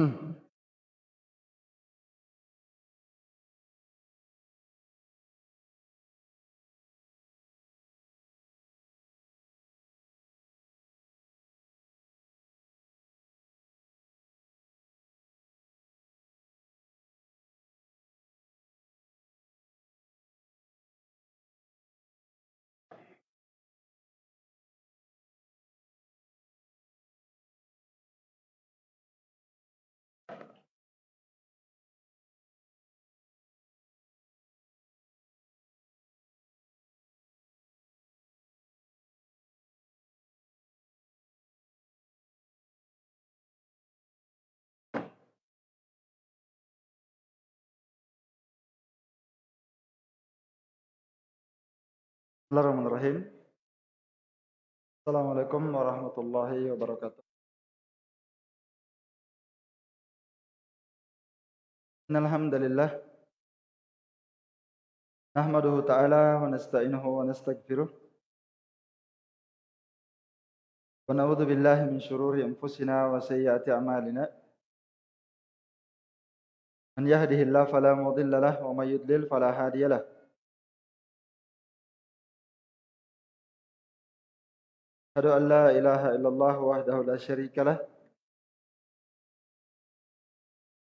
Hmm. بسم الله الرحمن الرحيم. السلام عليكم ورحمة الله وبركاته. إن الحمد لله نحمده تعالى ونستعينه ونستغفره. ونعوذ بالله من شرور أنفسنا وسيئات أعمالنا. من يهده الله فلا مضل له ومن يضلل فلا هادي له. أشهد أن لا إله إلا الله وحده لا شريك له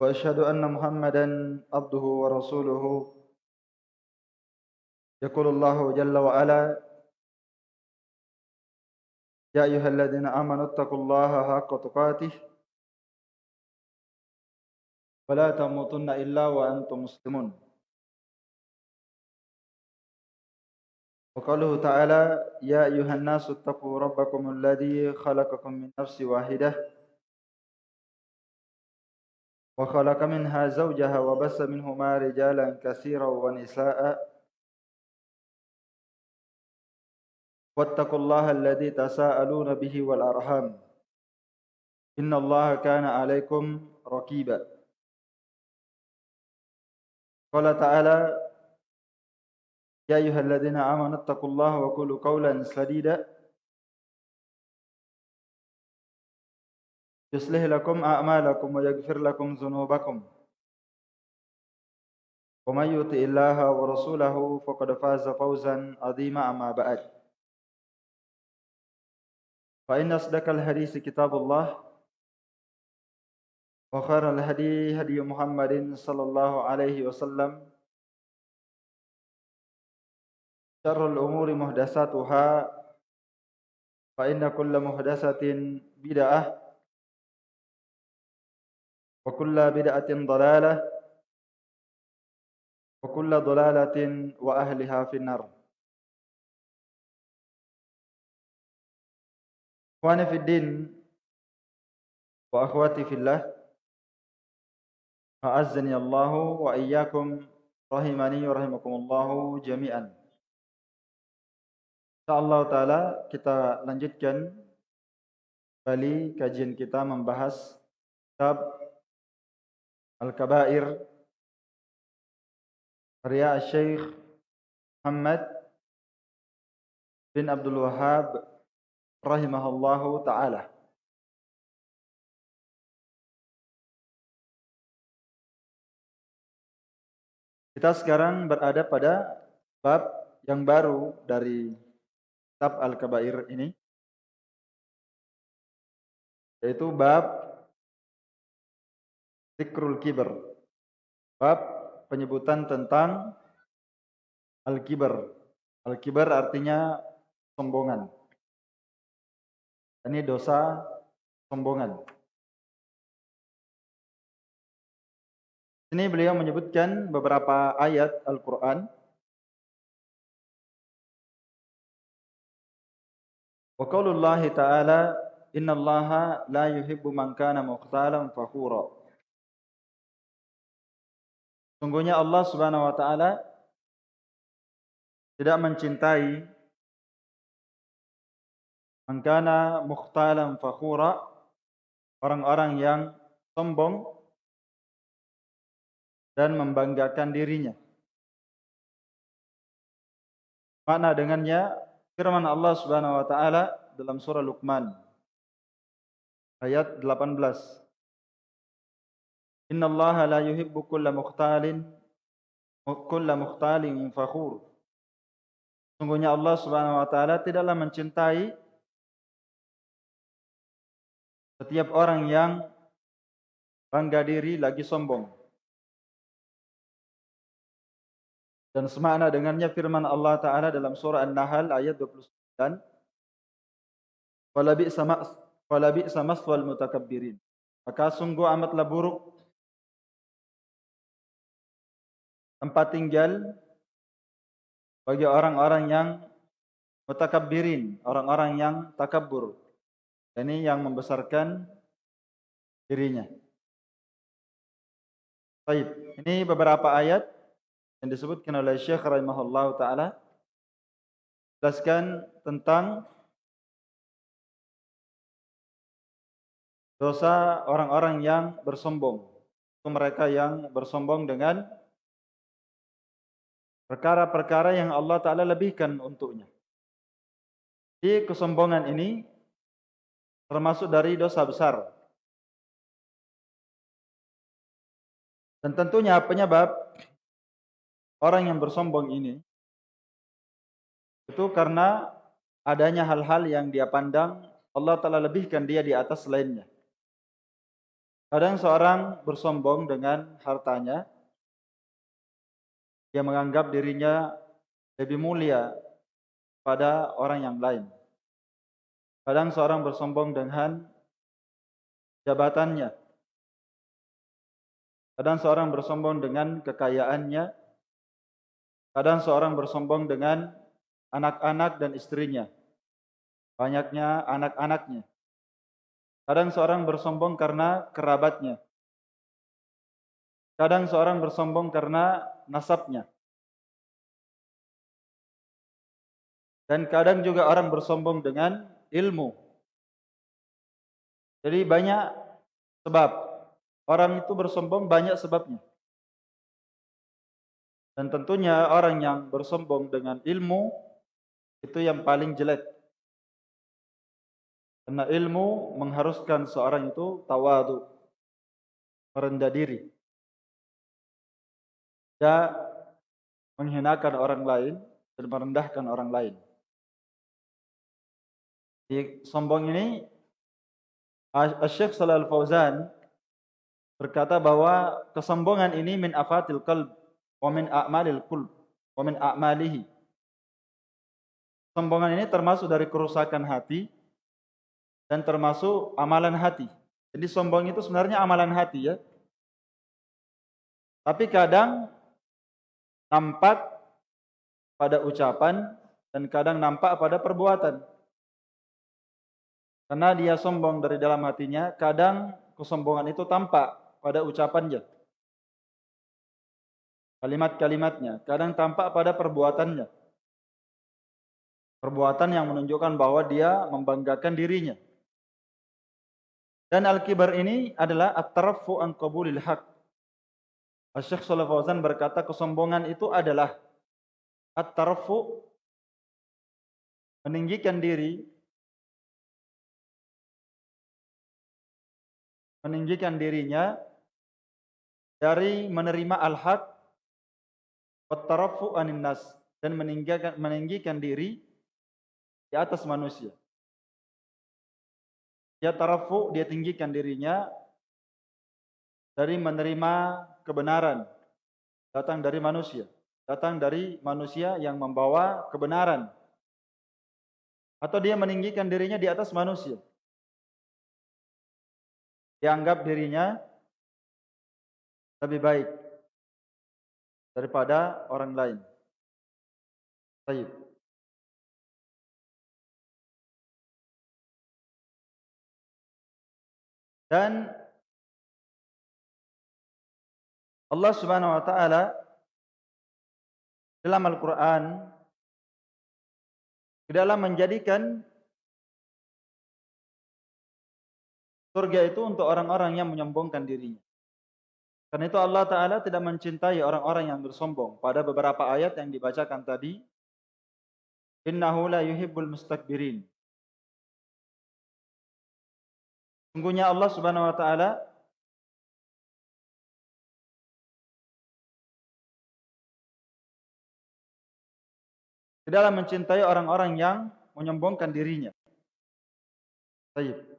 وأشهد أن محمدا عبده ورسوله. يقول الله جل وعلا يا أيها الذين آمنوا اتقوا الله حق تقاته ولا تموتن إلا وأنتم مسلمون. وقوله تعالى يا أيها الناس اتقوا ربكم الذي خلقكم من نفس واحدة وخلق منها زوجها وبس منهما رجالا كثيرا ونساء. واتقوا الله الذي تساءلون به والأرحام. إن الله كان عليكم رقيبا. قال تعالى يا أيها الذين آمنوا اتقوا الله وقولوا قولا سديدا. يصلح لكم أعمالكم ويغفر لكم ذنوبكم. ومن يطع الله ورسوله فقد فاز فوزا عظيما أما بعد. فإن أصدق الحديث كتاب الله وخير الهدي هدي محمد صلى الله عليه وسلم. شر الأمور محدثاتها فإن كل محدثة بدعة وكل بدعة ضلالة وكل ضلالة وأهلها في النار. إخواني في الدين وأخواتي في الله أعزني الله وإياكم رحمني ورحمكم الله جميعا. Insyaallah taala kita lanjutkan kembali kajian kita membahas kitab Al-Kabair karya Syekh Muhammad bin Abdul Wahhab rahimahullahu taala. Kita sekarang berada pada bab yang baru dari kitab Al-Kabair ini yaitu bab Zikrul Kibar. Bab penyebutan tentang Al-Kibar. Al-Kibar artinya sombongan. Ini dosa sombongan. Ini beliau menyebutkan beberapa ayat Al-Quran Wa qaulullahi ta'ala innallaha la yuhibbu man kana mukhtalan fakhura. Sungguhnya Allah Subhanahu wa taala tidak mencintai man kana mukhtalan fakhura orang-orang yang sombong dan membanggakan dirinya. Makna dengannya firman Allah Subhanahu wa taala dalam surah Luqman ayat 18 Innallaha la yuhibbu kulla mukhtalin kulla mukhtalin fakhur. Sungguhnya Allah Subhanahu wa taala tidaklah mencintai setiap orang yang bangga diri lagi sombong. Dan semakna dengannya firman Allah Ta'ala dalam surah An-Nahl ayat 29. Falabi sama falabi sama swal mutakabbirin. Maka sungguh amatlah buruk tempat tinggal bagi orang-orang yang mutakabbirin, orang-orang yang takabur. Ini yang membesarkan dirinya. Baik, ini beberapa ayat yang disebutkan oleh Syekh rahimahullah taala jelaskan tentang dosa orang-orang yang bersombong. Itu mereka yang bersombong dengan perkara-perkara yang Allah taala lebihkan untuknya. Di kesombongan ini termasuk dari dosa besar. Dan tentunya penyebab orang yang bersombong ini itu karena adanya hal-hal yang dia pandang Allah Ta'ala lebihkan dia di atas lainnya. Kadang seorang bersombong dengan hartanya, dia menganggap dirinya lebih mulia pada orang yang lain. Kadang seorang bersombong dengan jabatannya. Kadang seorang bersombong dengan kekayaannya. Kadang seorang bersombong dengan anak-anak dan istrinya. Banyaknya anak-anaknya. Kadang seorang bersombong karena kerabatnya. Kadang seorang bersombong karena nasabnya. Dan kadang juga orang bersombong dengan ilmu. Jadi banyak sebab. Orang itu bersombong banyak sebabnya. Dan tentunya orang yang bersombong dengan ilmu itu yang paling jelek. Karena ilmu mengharuskan seorang itu tawadu, merendah diri. Tidak menghinakan orang lain dan merendahkan orang lain. Di sombong ini Syekh Shalal Fauzan berkata bahwa kesombongan ini min afatil qalb wa min a'malil qulb min a'malihi. Sombongan ini termasuk dari kerusakan hati dan termasuk amalan hati. Jadi sombong itu sebenarnya amalan hati ya. Tapi kadang nampak pada ucapan dan kadang nampak pada perbuatan. Karena dia sombong dari dalam hatinya, kadang kesombongan itu tampak pada ucapannya kalimat-kalimatnya, kadang tampak pada perbuatannya. Perbuatan yang menunjukkan bahwa dia membanggakan dirinya. Dan al-kibar ini adalah at-tarafu an qabulil haq. Syekh Fauzan berkata kesombongan itu adalah at-tarafu meninggikan diri meninggikan dirinya dari menerima al-haq Wattarafu anin nas dan meninggikan, meninggikan diri di atas manusia. Dia tarafu, dia tinggikan dirinya dari menerima kebenaran datang dari manusia, datang dari manusia yang membawa kebenaran. Atau dia meninggikan dirinya di atas manusia. Dianggap dirinya lebih baik daripada orang lain. Baik. Dan Allah Subhanahu wa taala dalam Al-Qur'an di dalam menjadikan surga itu untuk orang-orang yang menyombongkan dirinya. Karena itu Allah Ta'ala tidak mencintai orang-orang yang bersombong. Pada beberapa ayat yang dibacakan tadi. Innahu la yuhibbul mustakbirin. Sungguhnya Allah Subhanahu Wa Ta'ala tidaklah mencintai orang-orang yang menyombongkan dirinya. Sayyid.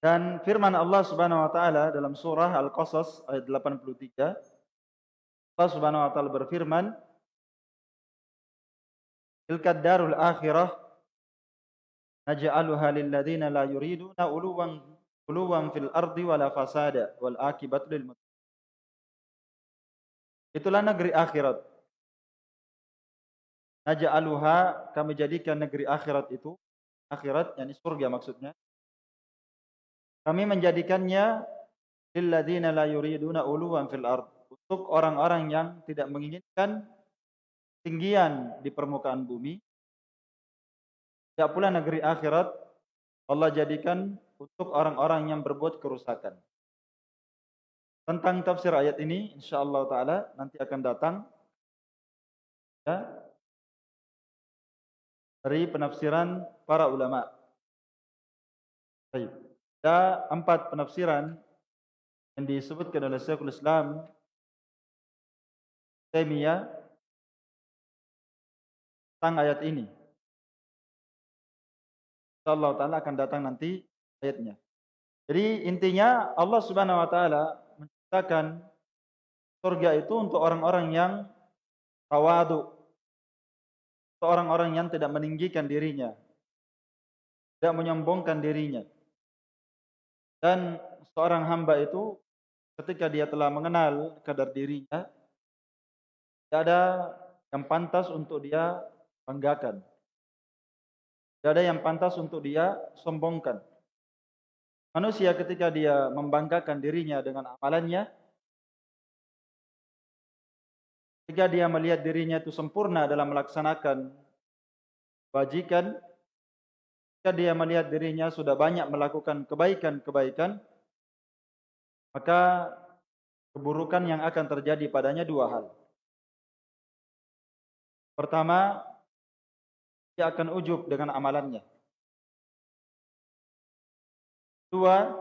Dan firman Allah Subhanahu wa taala dalam surah Al-Qasas ayat 83 Allah Subhanahu wa taala berfirman Tilka darul akhirah naj'aluha lil ladzina la yuriduna uluwan uluwan fil ardi wala fasada wal akibatu lil Itulah negeri akhirat. Naj'aluha kami jadikan negeri akhirat itu akhirat yakni surga maksudnya kami menjadikannya lilladzina la yuriduna uluwan fil ard untuk orang-orang yang tidak menginginkan tinggian di permukaan bumi. Tidak pula negeri akhirat Allah jadikan untuk orang-orang yang berbuat kerusakan. Tentang tafsir ayat ini insyaallah taala nanti akan datang ya dari penafsiran para ulama. Baik. Ada empat penafsiran yang disebutkan oleh Syekhul Islam Taimiyah tentang ayat ini. Allah Ta'ala akan datang nanti ayatnya. Jadi intinya Allah Subhanahu Wa Ta'ala menciptakan surga itu untuk orang-orang yang tawadu. Untuk orang-orang yang tidak meninggikan dirinya. Tidak menyombongkan dirinya. Dan seorang hamba itu ketika dia telah mengenal kadar dirinya, tidak ada yang pantas untuk dia banggakan. Tidak ada yang pantas untuk dia sombongkan. Manusia ketika dia membanggakan dirinya dengan amalannya, ketika dia melihat dirinya itu sempurna dalam melaksanakan wajikan, Ketika dia melihat dirinya sudah banyak melakukan kebaikan-kebaikan, maka keburukan yang akan terjadi padanya dua hal. Pertama, dia akan ujub dengan amalannya. Dua,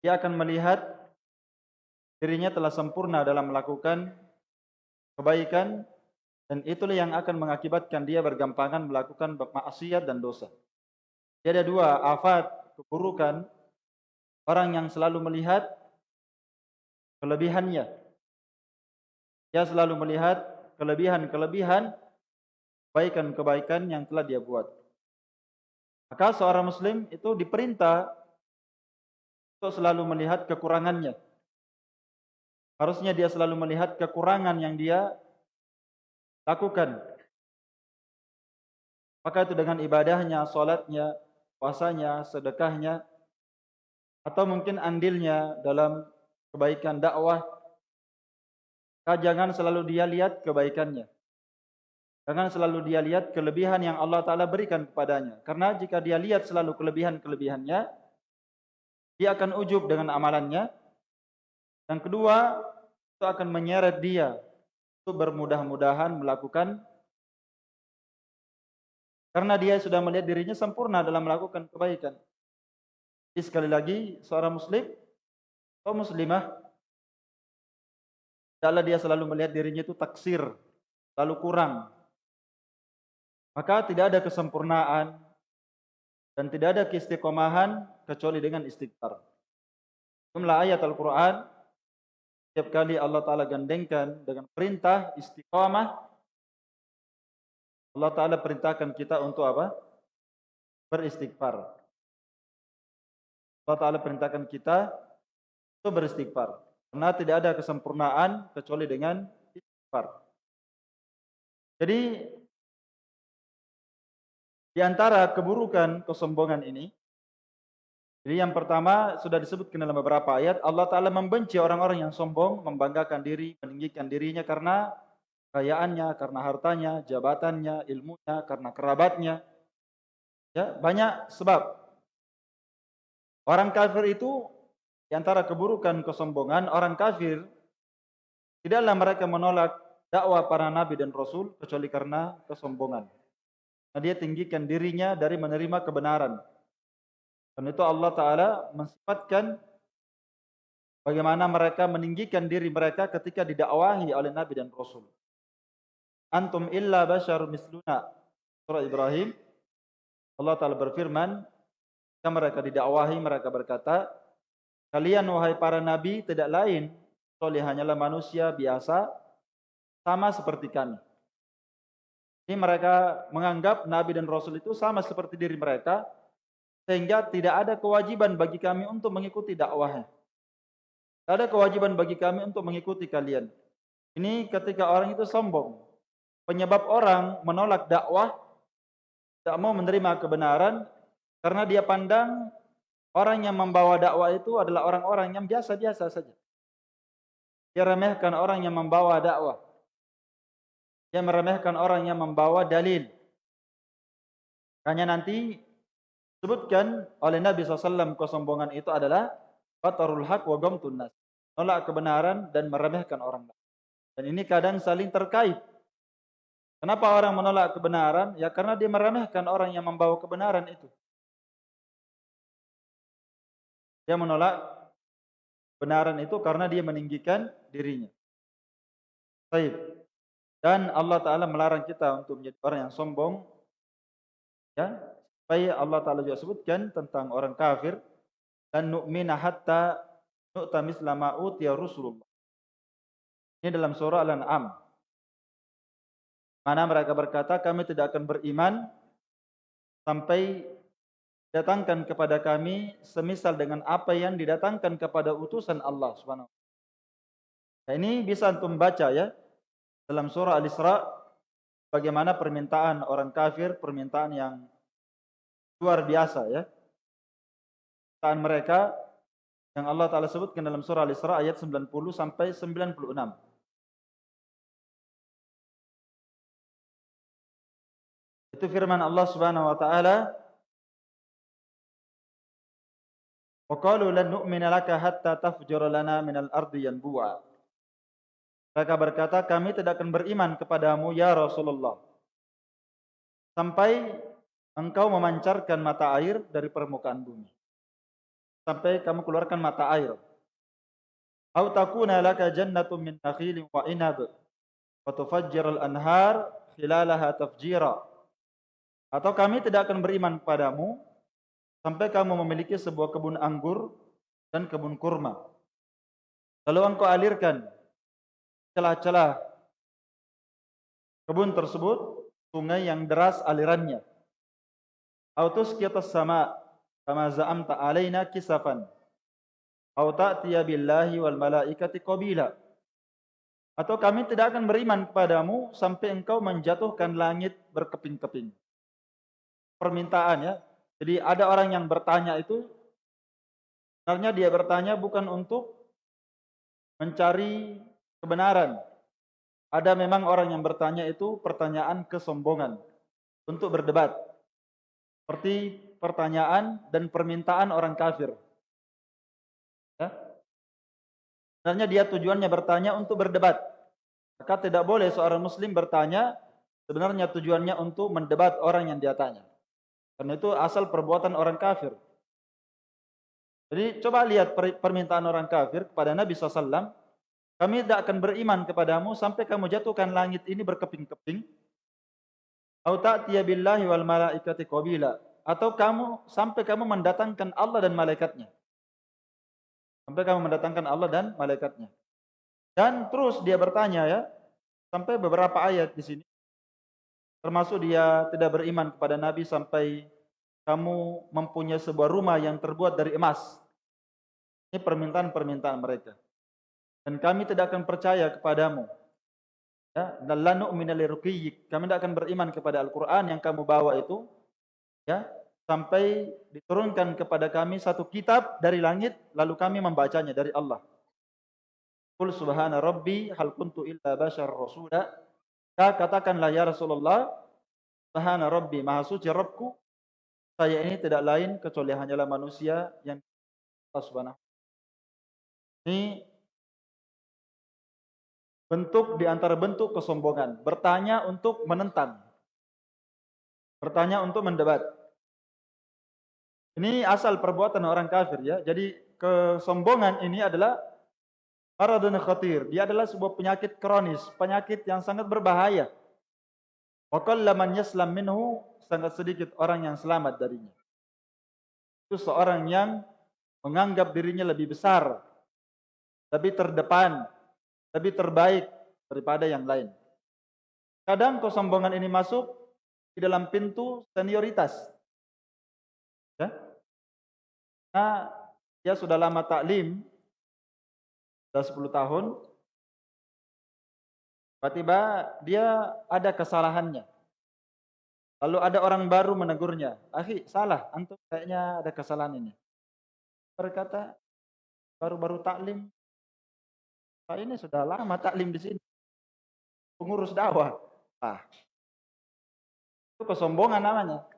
dia akan melihat dirinya telah sempurna dalam melakukan kebaikan dan itulah yang akan mengakibatkan dia bergampangan melakukan maksiat dan dosa. Dia ada dua afat keburukan orang yang selalu melihat kelebihannya. Dia selalu melihat kelebihan-kelebihan kebaikan-kebaikan yang telah dia buat. Maka seorang muslim itu diperintah untuk selalu melihat kekurangannya. Harusnya dia selalu melihat kekurangan yang dia lakukan. Maka itu dengan ibadahnya, solatnya, puasanya, sedekahnya, atau mungkin andilnya dalam kebaikan dakwah. Jangan selalu dia lihat kebaikannya. Jangan selalu dia lihat kelebihan yang Allah Ta'ala berikan kepadanya. Karena jika dia lihat selalu kelebihan-kelebihannya, dia akan ujub dengan amalannya, yang kedua, itu akan menyeret dia untuk bermudah-mudahan melakukan karena dia sudah melihat dirinya sempurna dalam melakukan kebaikan. Jadi sekali lagi, seorang muslim atau muslimah adalah dia selalu melihat dirinya itu taksir, lalu kurang. Maka tidak ada kesempurnaan dan tidak ada keistiqomahan kecuali dengan istighfar. Jumlah ayat Al-Quran setiap kali Allah Ta'ala gandengkan dengan perintah istiqamah, Allah Ta'ala perintahkan kita untuk apa? Beristighfar. Allah Ta'ala perintahkan kita untuk beristighfar. Karena tidak ada kesempurnaan kecuali dengan istighfar. Jadi, di antara keburukan kesombongan ini, jadi yang pertama sudah disebutkan dalam beberapa ayat, Allah Ta'ala membenci orang-orang yang sombong, membanggakan diri, meninggikan dirinya karena kayaannya, karena hartanya, jabatannya, ilmunya, karena kerabatnya. Ya, banyak sebab. Orang kafir itu, di antara keburukan kesombongan, orang kafir, tidaklah mereka menolak dakwah para nabi dan rasul, kecuali karena kesombongan. dia tinggikan dirinya dari menerima kebenaran. Dan itu Allah Ta'ala mensifatkan bagaimana mereka meninggikan diri mereka ketika didakwahi oleh Nabi dan Rasul. Antum illa basyarum misluna. Surah Ibrahim. Allah Ta'ala berfirman, ketika mereka didakwahi, mereka berkata, Kalian wahai para nabi tidak lain, kecuali hanyalah manusia biasa, sama seperti kami. Ini mereka menganggap Nabi dan Rasul itu sama seperti diri mereka, sehingga tidak ada kewajiban bagi kami untuk mengikuti dakwahnya. Tidak ada kewajiban bagi kami untuk mengikuti kalian. Ini ketika orang itu sombong. Penyebab orang menolak dakwah, tidak mau menerima kebenaran, karena dia pandang orang yang membawa dakwah itu adalah orang-orang yang biasa-biasa saja. Dia remehkan orang yang membawa dakwah. Dia meremehkan orang yang membawa dalil. Hanya nanti sebutkan oleh Nabi SAW kesombongan itu adalah batarul haq wa gamtun nas. Nolak kebenaran dan meremehkan orang lain. Dan ini kadang saling terkait. Kenapa orang menolak kebenaran? Ya karena dia meremehkan orang yang membawa kebenaran itu. Dia menolak kebenaran itu karena dia meninggikan dirinya. Baik. Dan Allah Ta'ala melarang kita untuk menjadi orang yang sombong. Ya, supaya Allah Ta'ala juga sebutkan tentang orang kafir. Dan nu'mina hatta nu'ta mislama utiya Rasulullah. Ini dalam surah Al-An'am. Mana mereka berkata, kami tidak akan beriman sampai datangkan kepada kami semisal dengan apa yang didatangkan kepada utusan Allah Subhanahu. Nah, ini bisa antum baca ya dalam surah Al-Isra bagaimana permintaan orang kafir, permintaan yang luar biasa ya. Permintaan mereka yang Allah Ta'ala sebutkan dalam surah Al-Isra ayat 90 sampai 96. Itu firman Allah Subhanahu wa taala lan nu'mina laka hatta tafjura lana minal ardi yanbu'a mereka berkata, kami tidak akan beriman kepadamu ya Rasulullah. Sampai engkau memancarkan mata air dari permukaan bumi. Sampai kamu keluarkan mata air. Au takuna laka jannatun min nakhilin wa inab wa tufajjir al-anhar khilalaha tafjira. Atau kami tidak akan beriman kepadamu sampai kamu memiliki sebuah kebun anggur dan kebun kurma. Lalu engkau alirkan celah-celah kebun tersebut sungai yang deras alirannya. Kita sama kama za'amta alaina kisafan. Au ta'tiya billahi wal malaikati qabila. Atau kami tidak akan beriman kepadamu sampai engkau menjatuhkan langit berkeping-keping. Permintaan ya. Jadi ada orang yang bertanya itu sebenarnya dia bertanya bukan untuk mencari kebenaran. Ada memang orang yang bertanya itu pertanyaan kesombongan untuk berdebat. Seperti pertanyaan dan permintaan orang kafir. Ya. Sebenarnya dia tujuannya bertanya untuk berdebat. Maka tidak boleh seorang muslim bertanya sebenarnya tujuannya untuk mendebat orang yang dia tanya. Karena itu asal perbuatan orang kafir. Jadi coba lihat permintaan orang kafir kepada Nabi SAW kami tidak akan beriman kepadamu sampai kamu jatuhkan langit ini berkeping-keping. Atau ta'tiya billahi wal malaikati qabila. Atau kamu sampai kamu mendatangkan Allah dan malaikatnya. Sampai kamu mendatangkan Allah dan malaikatnya. Dan terus dia bertanya ya, sampai beberapa ayat di sini. Termasuk dia tidak beriman kepada Nabi sampai kamu mempunyai sebuah rumah yang terbuat dari emas. Ini permintaan-permintaan mereka dan kami tidak akan percaya kepadamu. Ya, dan la nu'mina Kami tidak akan beriman kepada Al-Qur'an yang kamu bawa itu. Ya, sampai diturunkan kepada kami satu kitab dari langit lalu kami membacanya dari Allah. Qul subhana rabbi hal kuntu illa bashar rasula. Katakanlah ya Rasulullah, subhana rabbi maha suci Rabbku, saya ini tidak lain kecuali hanyalah manusia yang Allah Subhanahu. Ini Bentuk di antara bentuk kesombongan. Bertanya untuk menentang. bertanya untuk mendebat. Ini asal perbuatan orang kafir ya. Jadi kesombongan ini adalah maradun khatir. Dia adalah sebuah penyakit kronis, penyakit yang sangat berbahaya. Wa qallaman yaslam minhu sangat sedikit orang yang selamat darinya. Itu seorang yang menganggap dirinya lebih besar, lebih terdepan, lebih terbaik daripada yang lain. Kadang kesombongan ini masuk di dalam pintu senioritas. Ya. Nah, dia sudah lama taklim, sudah 10 tahun, tiba-tiba dia ada kesalahannya. Lalu ada orang baru menegurnya. Akhi, salah. Antum kayaknya ada kesalahan ini. Berkata, baru-baru taklim. Ini sudah lama taklim di sini. Pengurus dakwah. Ah. Itu kesombongan namanya.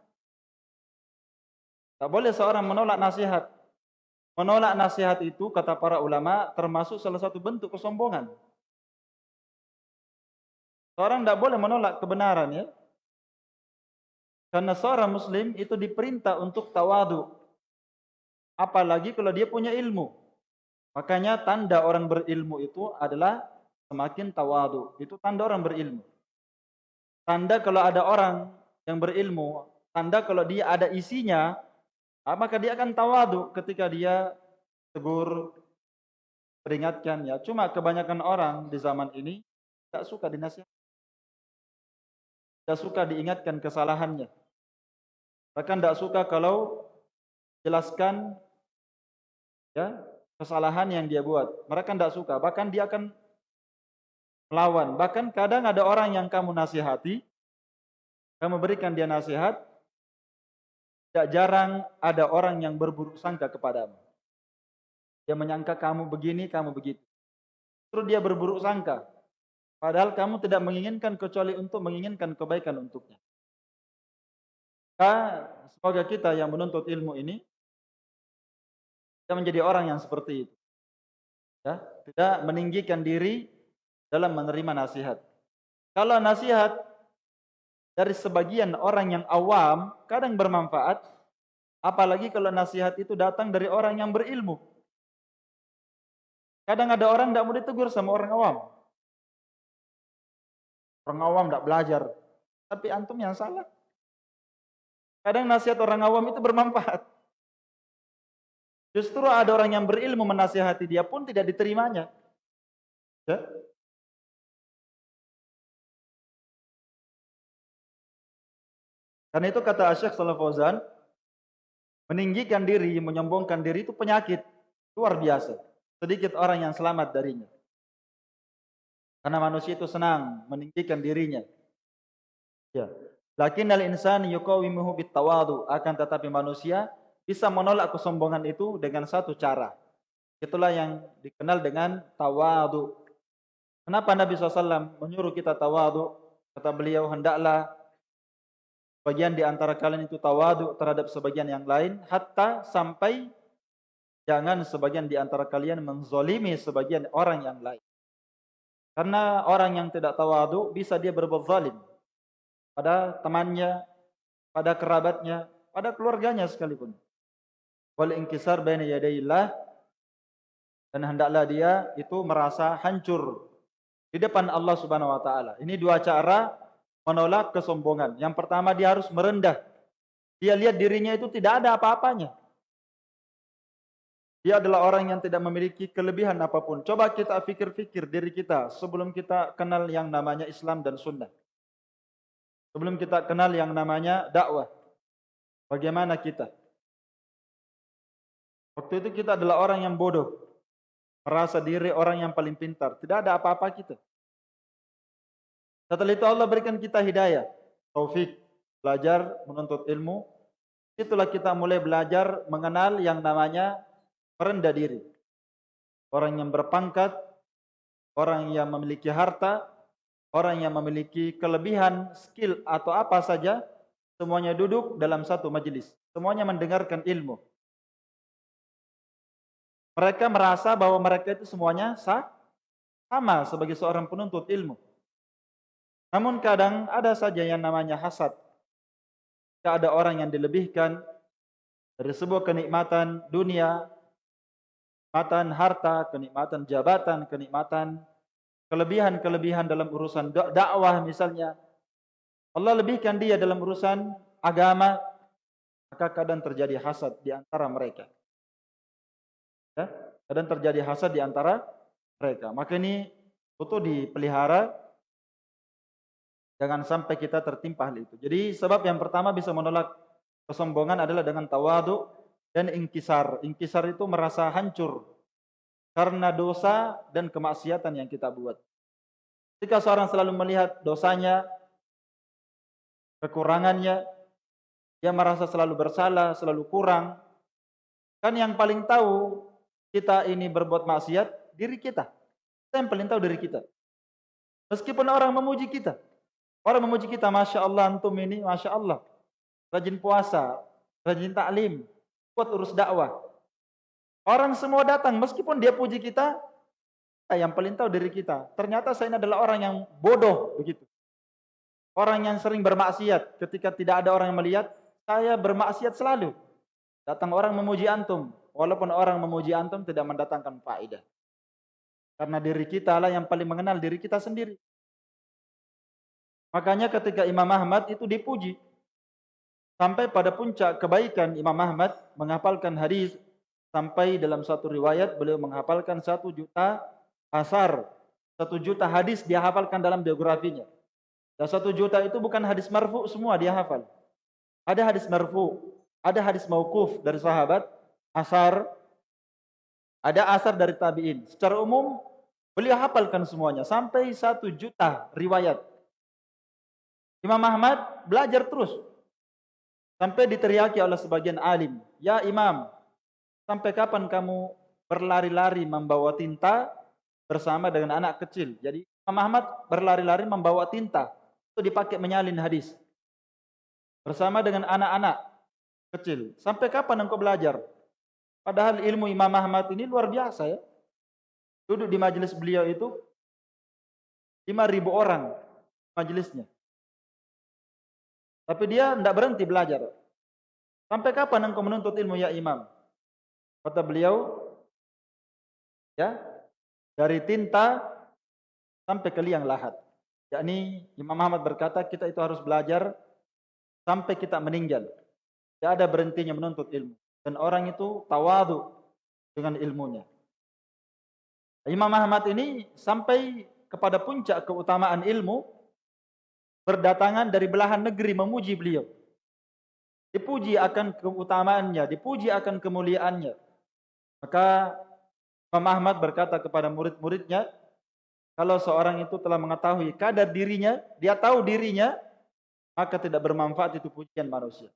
Tak boleh seorang menolak nasihat. Menolak nasihat itu, kata para ulama, termasuk salah satu bentuk kesombongan. Seorang tidak boleh menolak kebenaran ya. Karena seorang muslim itu diperintah untuk tawadu. Apalagi kalau dia punya ilmu. Makanya tanda orang berilmu itu adalah semakin tawadu. Itu tanda orang berilmu. Tanda kalau ada orang yang berilmu, tanda kalau dia ada isinya, ah, maka dia akan tawadu ketika dia tegur, peringatkan ya. Cuma kebanyakan orang di zaman ini tidak suka dinasihat. Tidak suka diingatkan kesalahannya. Bahkan tidak suka kalau jelaskan ya kesalahan yang dia buat. Mereka tidak suka. Bahkan dia akan melawan. Bahkan kadang ada orang yang kamu nasihati, kamu berikan dia nasihat, tidak jarang ada orang yang berburuk sangka kepadamu. Dia menyangka kamu begini, kamu begitu. Terus dia berburuk sangka. Padahal kamu tidak menginginkan kecuali untuk menginginkan kebaikan untuknya. Semoga kita yang menuntut ilmu ini kita menjadi orang yang seperti itu. Ya, tidak meninggikan diri dalam menerima nasihat. Kalau nasihat dari sebagian orang yang awam kadang bermanfaat, apalagi kalau nasihat itu datang dari orang yang berilmu. Kadang ada orang tidak mau ditegur sama orang awam. Orang awam tidak belajar, tapi antum yang salah. Kadang nasihat orang awam itu bermanfaat. Justru ada orang yang berilmu menasihati dia pun tidak diterimanya. Ya? Karena itu kata Syekh Salaf Fauzan, meninggikan diri, menyombongkan diri itu penyakit luar biasa. Sedikit orang yang selamat darinya. Karena manusia itu senang meninggikan dirinya. Ya. Lakin al insan yuqawimuhu bitawadu akan tetapi manusia bisa menolak kesombongan itu dengan satu cara. Itulah yang dikenal dengan tawadu. Kenapa Nabi SAW menyuruh kita tawadu? Kata beliau, hendaklah bagian di antara kalian itu tawadu terhadap sebagian yang lain, hatta sampai jangan sebagian di antara kalian menzolimi sebagian orang yang lain. Karena orang yang tidak tawadu bisa dia berbuat zalim pada temannya, pada kerabatnya, pada keluarganya sekalipun. Wal inkisar baina yadayillah dan hendaklah dia itu merasa hancur di depan Allah Subhanahu wa taala. Ini dua cara menolak kesombongan. Yang pertama dia harus merendah. Dia lihat dirinya itu tidak ada apa-apanya. Dia adalah orang yang tidak memiliki kelebihan apa pun. Coba kita pikir-pikir diri kita sebelum kita kenal yang namanya Islam dan Sunnah. Sebelum kita kenal yang namanya dakwah. Bagaimana kita? Waktu itu kita adalah orang yang bodoh. Merasa diri orang yang paling pintar. Tidak ada apa-apa kita. Setelah itu Allah berikan kita hidayah. Taufik. Belajar menuntut ilmu. Itulah kita mulai belajar mengenal yang namanya merendah diri. Orang yang berpangkat. Orang yang memiliki harta orang yang memiliki kelebihan, skill atau apa saja, semuanya duduk dalam satu majelis. Semuanya mendengarkan ilmu. Mereka merasa bahwa mereka itu semuanya sah, sama sebagai seorang penuntut ilmu. Namun kadang ada saja yang namanya hasad. Tidak ada orang yang dilebihkan dari sebuah kenikmatan dunia, kenikmatan harta, kenikmatan jabatan, kenikmatan kelebihan-kelebihan dalam urusan dakwah misalnya. Allah lebihkan dia dalam urusan agama, maka kadang terjadi hasad di antara mereka. Kadang terjadi hasad di antara mereka. Maka ini butuh dipelihara jangan sampai kita tertimpa hal itu. Jadi sebab yang pertama bisa menolak kesombongan adalah dengan tawadu dan ingkisar. Ingkisar itu merasa hancur karena dosa dan kemaksiatan yang kita buat. Jika seorang selalu melihat dosanya, kekurangannya, dia merasa selalu bersalah, selalu kurang. Kan yang paling tahu kita ini berbuat maksiat, diri kita. Kita yang paling tahu diri kita. Meskipun orang memuji kita. Orang memuji kita, Masya Allah, antum ini, Masya Allah. Rajin puasa, rajin taklim, kuat urus dakwah. Orang semua datang meskipun dia puji kita, yang paling tahu diri kita. Ternyata saya ini adalah orang yang bodoh begitu. Orang yang sering bermaksiat ketika tidak ada orang yang melihat, saya bermaksiat selalu. Datang orang memuji antum, walaupun orang memuji antum tidak mendatangkan faedah. Karena diri kita lah yang paling mengenal diri kita sendiri. Makanya ketika Imam Ahmad itu dipuji. Sampai pada puncak kebaikan Imam Ahmad menghafalkan hadis sampai dalam satu riwayat beliau menghafalkan satu juta asar, satu juta hadis dia hafalkan dalam biografinya. Dan satu juta itu bukan hadis marfu semua dia hafal. Ada hadis marfu, ada hadis maukuf dari sahabat, asar, ada asar dari tabiin. Secara umum beliau hafalkan semuanya sampai satu juta riwayat. Imam Ahmad belajar terus Sampai diteriaki oleh sebagian alim, "Ya Imam, sampai kapan kamu berlari-lari membawa tinta bersama dengan anak kecil?" Jadi Imam Ahmad berlari-lari membawa tinta itu dipakai menyalin hadis bersama dengan anak-anak kecil. Sampai kapan engkau belajar? Padahal ilmu Imam Ahmad ini luar biasa ya. Duduk di majelis beliau itu 5000 orang majelisnya. Tapi dia tidak berhenti belajar. Sampai kapan engkau menuntut ilmu ya imam? Kata beliau, ya dari tinta sampai ke liang lahat. Yakni Imam Muhammad berkata kita itu harus belajar sampai kita meninggal. Tidak ada berhentinya menuntut ilmu. Dan orang itu tawadu dengan ilmunya. Imam Muhammad ini sampai kepada puncak keutamaan ilmu berdatangan dari belahan negeri memuji beliau. Dipuji akan keutamaannya, dipuji akan kemuliaannya. Maka Imam Ahmad berkata kepada murid-muridnya, kalau seorang itu telah mengetahui kadar dirinya, dia tahu dirinya, maka tidak bermanfaat itu pujian manusia.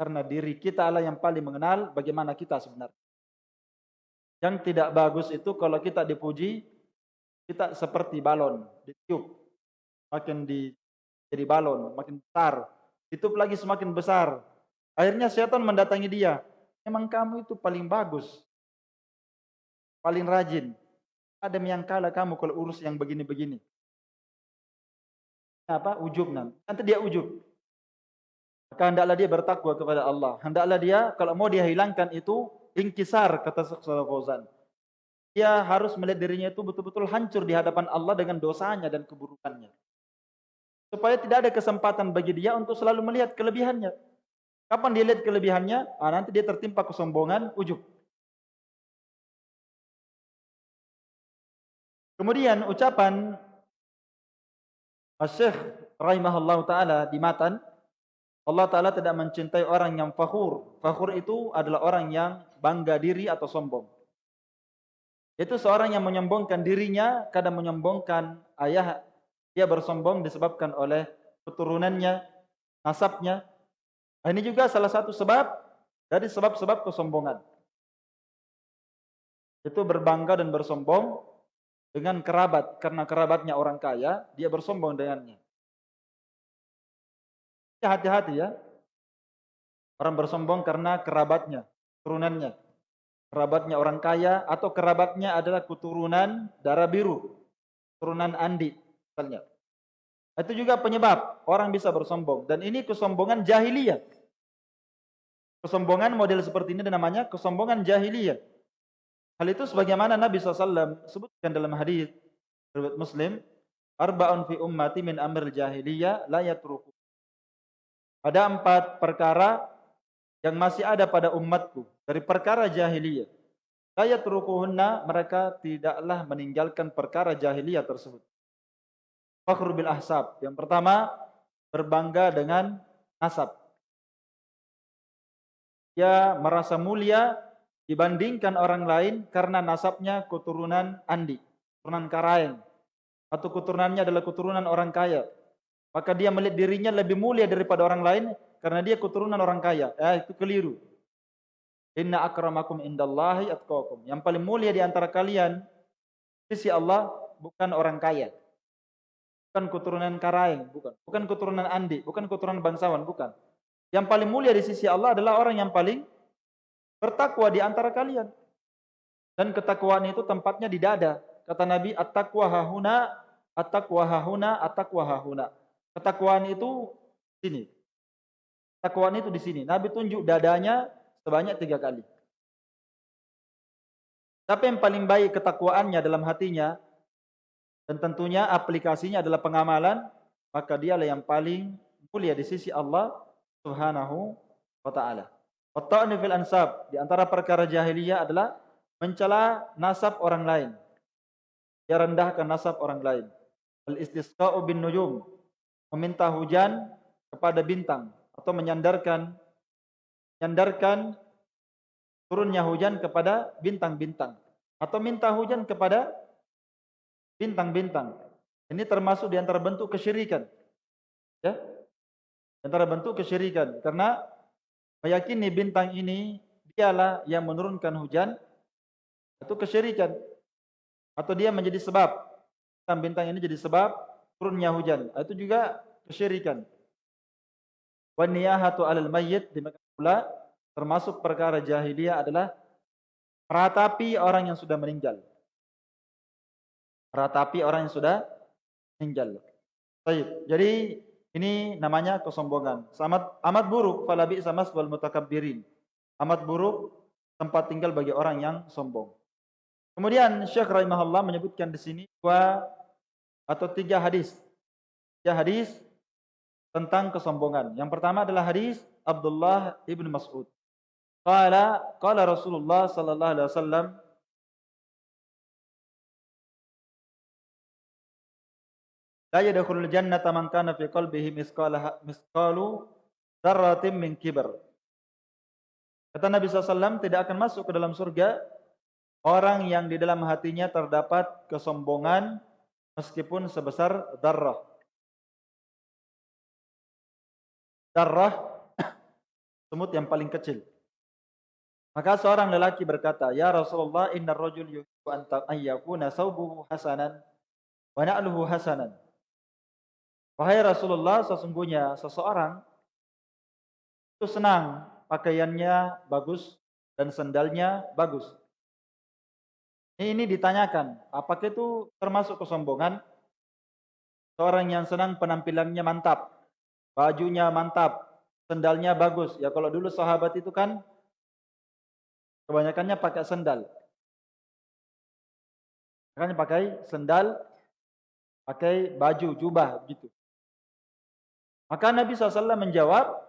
Karena diri kita adalah yang paling mengenal bagaimana kita sebenarnya. Yang tidak bagus itu kalau kita dipuji, kita seperti balon, ditiup. Makin di jadi balon, makin besar. Ditutup lagi semakin besar. Akhirnya setan mendatangi dia. Memang kamu itu paling bagus. Paling rajin. Ada yang kalah kamu kalau urus yang begini-begini. Apa? Ujub. Nanti dia ujub. Maka hendaklah dia bertakwa kepada Allah. Hendaklah dia, kalau mau dia hilangkan itu, ingkisar, kata Saudara Fauzan. Dia harus melihat dirinya itu betul-betul hancur di hadapan Allah dengan dosanya dan keburukannya. Supaya tidak ada kesempatan bagi dia untuk selalu melihat kelebihannya. Kapan dia lihat kelebihannya? Ah, nanti dia tertimpa kesombongan, ujub. Kemudian ucapan Syekh rahimahullah taala di matan Allah taala tidak mencintai orang yang fakhur. Fakhur itu adalah orang yang bangga diri atau sombong. Itu seorang yang menyombongkan dirinya, kadang menyombongkan ayah dia bersombong disebabkan oleh keturunannya, nasabnya. Nah, ini juga salah satu sebab dari sebab-sebab kesombongan. Itu berbangga dan bersombong dengan kerabat. Karena kerabatnya orang kaya, dia bersombong dengannya. Hati-hati ya. Orang bersombong karena kerabatnya, turunannya. Kerabatnya orang kaya atau kerabatnya adalah keturunan darah biru. Turunan Andi misalnya. Itu juga penyebab orang bisa bersombong dan ini kesombongan jahiliyah. Kesombongan model seperti ini namanya kesombongan jahiliyah. Hal itu sebagaimana Nabi SAW sebutkan dalam hadis riwayat Muslim, arba'un fi ummati min amr jahiliyah la yatruku. Ada empat perkara yang masih ada pada umatku dari perkara jahiliyah. La yatrukuhunna mereka tidaklah meninggalkan perkara jahiliyah tersebut. Fakhru bil ahsab. Yang pertama, berbangga dengan nasab. Dia merasa mulia dibandingkan orang lain karena nasabnya keturunan Andi, keturunan Karaeng. Atau keturunannya adalah keturunan orang kaya. Maka dia melihat dirinya lebih mulia daripada orang lain karena dia keturunan orang kaya. Eh, itu keliru. Inna akramakum indallahi atqakum. Yang paling mulia di antara kalian sisi Allah bukan orang kaya. Bukan keturunan Karaeng, bukan. Bukan keturunan Andi, bukan keturunan bangsawan, bukan. Yang paling mulia di sisi Allah adalah orang yang paling bertakwa di antara kalian. Dan ketakwaan itu tempatnya di dada. Kata Nabi, at-taqwa hahuna, at-taqwa hahuna, at-taqwa hahuna. Ketakwaan itu sini. Ketakwaan itu di sini. Nabi tunjuk dadanya sebanyak tiga kali. Tapi yang paling baik ketakwaannya dalam hatinya dan tentunya aplikasinya adalah pengamalan, maka dialah yang paling mulia di sisi Allah Subhanahu wa taala. Watta'ni fil ansab, di antara perkara jahiliyah adalah mencela nasab orang lain. Dia rendahkan nasab orang lain. Al istisqa'u bin nujum, meminta hujan kepada bintang atau menyandarkan menyandarkan turunnya hujan kepada bintang-bintang atau minta hujan kepada bintang-bintang. Ini termasuk di antara bentuk kesyirikan. Ya. Di antara bentuk kesyirikan karena meyakini bintang ini dialah yang menurunkan hujan itu kesyirikan. Atau dia menjadi sebab bintang-bintang ini jadi sebab turunnya hujan. Itu juga kesyirikan. Wa niyahatu 'alal mayyit pula termasuk perkara jahiliyah adalah meratapi orang yang sudah meninggal. Ratapi orang yang sudah meninggal. Baik. Jadi ini namanya kesombongan. Amat amat buruk falabi samas wal mutakabbirin. Amat buruk tempat tinggal bagi orang yang sombong. Kemudian Syekh rahimahullah menyebutkan di sini dua atau tiga hadis. Tiga hadis tentang kesombongan. Yang pertama adalah hadis Abdullah ibn Mas'ud. Qala qala Rasulullah sallallahu alaihi wasallam La yadkhulul jannata man kana fi qalbihi misqala misqalu dzarratin min kibr. Kata Nabi SAW tidak akan masuk ke dalam surga orang yang di dalam hatinya terdapat kesombongan meskipun sebesar darah. Darah semut yang paling kecil. Maka seorang lelaki berkata, "Ya Rasulullah, innar rajul yuhibbu an yakuna saubuhu hasanan wa na'luhu hasanan." Wahai Rasulullah, sesungguhnya seseorang itu senang pakaiannya bagus dan sendalnya bagus. Ini ditanyakan, apakah itu termasuk kesombongan? Seorang yang senang penampilannya mantap, bajunya mantap, sendalnya bagus. Ya kalau dulu sahabat itu kan kebanyakannya pakai sendal. Makanya pakai sendal, pakai baju, jubah gitu. Maka Nabi SAW menjawab,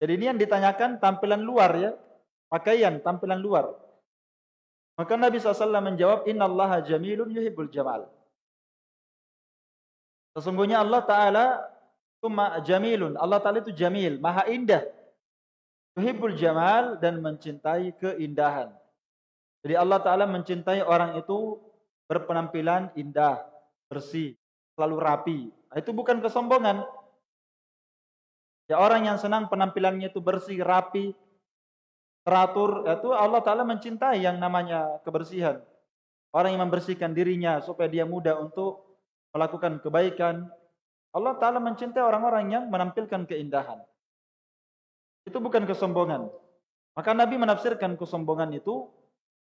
jadi ini yang ditanyakan tampilan luar ya, pakaian tampilan luar. Maka Nabi SAW menjawab, Inna Allah jamilun yuhibbul jamal. Sesungguhnya Allah Ta'ala itu jamilun. Allah Ta'ala itu jamil, maha indah. Yuhibbul jamal dan mencintai keindahan. Jadi Allah Ta'ala mencintai orang itu berpenampilan indah, bersih, selalu rapi. Nah, itu bukan kesombongan. Ya orang yang senang penampilannya itu bersih, rapi, teratur, itu Allah Ta'ala mencintai yang namanya kebersihan. Orang yang membersihkan dirinya supaya dia mudah untuk melakukan kebaikan. Allah Ta'ala mencintai orang-orang yang menampilkan keindahan. Itu bukan kesombongan. Maka Nabi menafsirkan kesombongan itu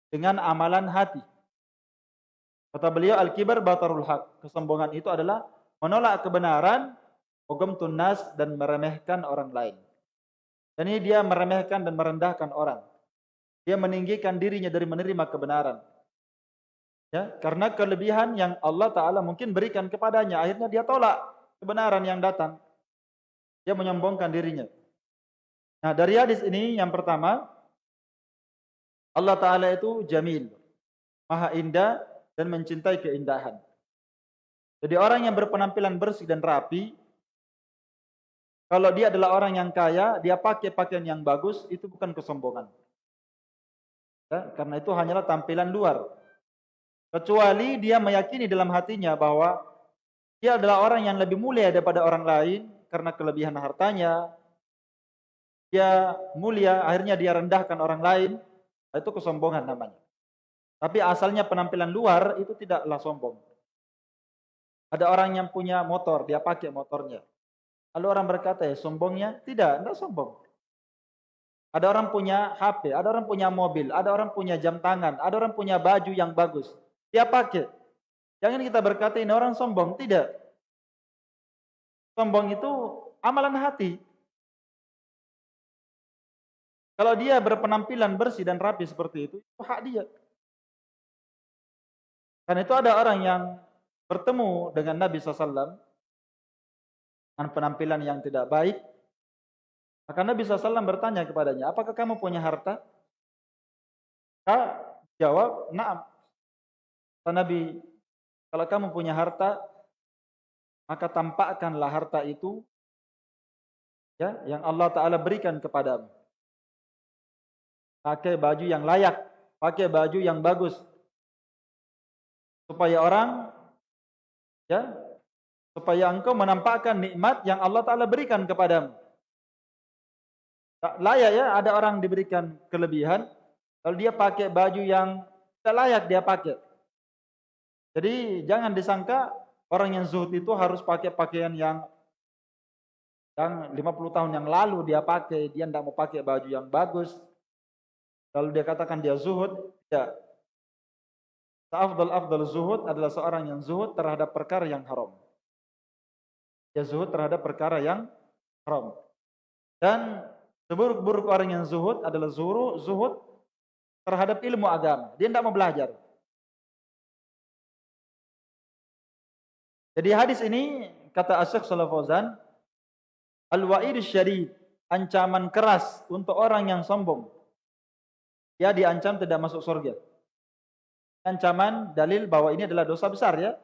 dengan amalan hati. Kata beliau, Al-kibar batarul haq. Kesombongan itu adalah menolak kebenaran hukum tunas dan meremehkan orang lain. Dan ini dia meremehkan dan merendahkan orang. Dia meninggikan dirinya dari menerima kebenaran. Ya, karena kelebihan yang Allah Ta'ala mungkin berikan kepadanya. Akhirnya dia tolak kebenaran yang datang. Dia menyombongkan dirinya. Nah dari hadis ini yang pertama. Allah Ta'ala itu jamil. Maha indah dan mencintai keindahan. Jadi orang yang berpenampilan bersih dan rapi, kalau dia adalah orang yang kaya, dia pakai pakaian yang bagus, itu bukan kesombongan. Ya, karena itu hanyalah tampilan luar. Kecuali dia meyakini dalam hatinya bahwa dia adalah orang yang lebih mulia daripada orang lain karena kelebihan hartanya. Dia mulia, akhirnya dia rendahkan orang lain. Itu kesombongan namanya. Tapi asalnya penampilan luar itu tidaklah sombong. Ada orang yang punya motor, dia pakai motornya. Lalu orang berkata, ya sombongnya? Tidak, tidak sombong. Ada orang punya HP, ada orang punya mobil, ada orang punya jam tangan, ada orang punya baju yang bagus. Dia pakai. Jangan kita berkata ini orang sombong. Tidak. Sombong itu amalan hati. Kalau dia berpenampilan bersih dan rapi seperti itu, itu hak dia. Karena itu ada orang yang bertemu dengan Nabi SAW dengan penampilan yang tidak baik, maka Nabi SAW bertanya kepadanya, apakah kamu punya harta? Kak jawab, naam. Kata Nabi, kalau kamu punya harta, maka tampakkanlah harta itu ya yang Allah Ta'ala berikan kepadamu. Pakai baju yang layak, pakai baju yang bagus. Supaya orang ya supaya engkau menampakkan nikmat yang Allah Ta'ala berikan kepadamu. Tak layak ya, ada orang diberikan kelebihan, lalu dia pakai baju yang tidak layak dia pakai. Jadi jangan disangka orang yang zuhud itu harus pakai pakaian yang yang 50 tahun yang lalu dia pakai, dia tidak mau pakai baju yang bagus. Lalu dia katakan dia zuhud, tidak. Afdal afdal zuhud adalah seorang yang zuhud terhadap perkara yang haram. Dia zuhud terhadap perkara yang haram. Dan Seburuk-buruk orang yang zuhud adalah zuhud, zuhud terhadap ilmu agama. Dia tidak mau belajar. Jadi hadis ini kata Asyik Salafozan, Al-wa'id syarif, ancaman keras untuk orang yang sombong. Dia diancam tidak masuk surga. Ancaman dalil bahwa ini adalah dosa besar ya.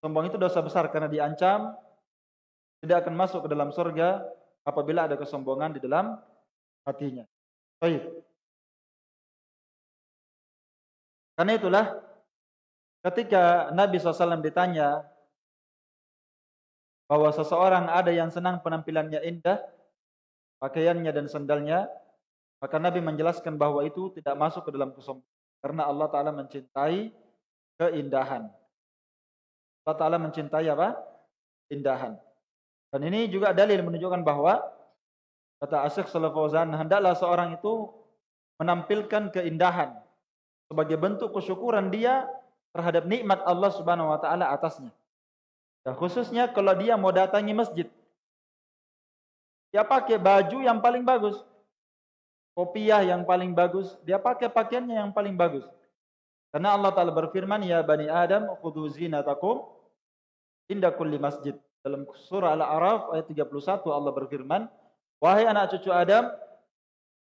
Sombong itu dosa besar karena diancam tidak akan masuk ke dalam surga apabila ada kesombongan di dalam hatinya. Baik. Karena itulah ketika Nabi SAW ditanya bahwa seseorang ada yang senang penampilannya indah, pakaiannya dan sandalnya, maka Nabi menjelaskan bahwa itu tidak masuk ke dalam kesombongan. Karena Allah Ta'ala mencintai keindahan. Allah Ta'ala mencintai apa? Indahan. Dan ini juga dalil menunjukkan bahwa kata Asyik Salafawzan, hendaklah seorang itu menampilkan keindahan sebagai bentuk kesyukuran dia terhadap nikmat Allah Subhanahu wa taala atasnya. Dan khususnya kalau dia mau datangi masjid. Dia pakai baju yang paling bagus. Kopiah yang paling bagus, dia pakai pakaiannya yang paling bagus. Karena Allah Taala berfirman, "Ya bani Adam, khudhu zinatakum inda kulli masjid." Dalam surah Al-A'raf ayat 31 Allah berfirman, "Wahai anak cucu Adam,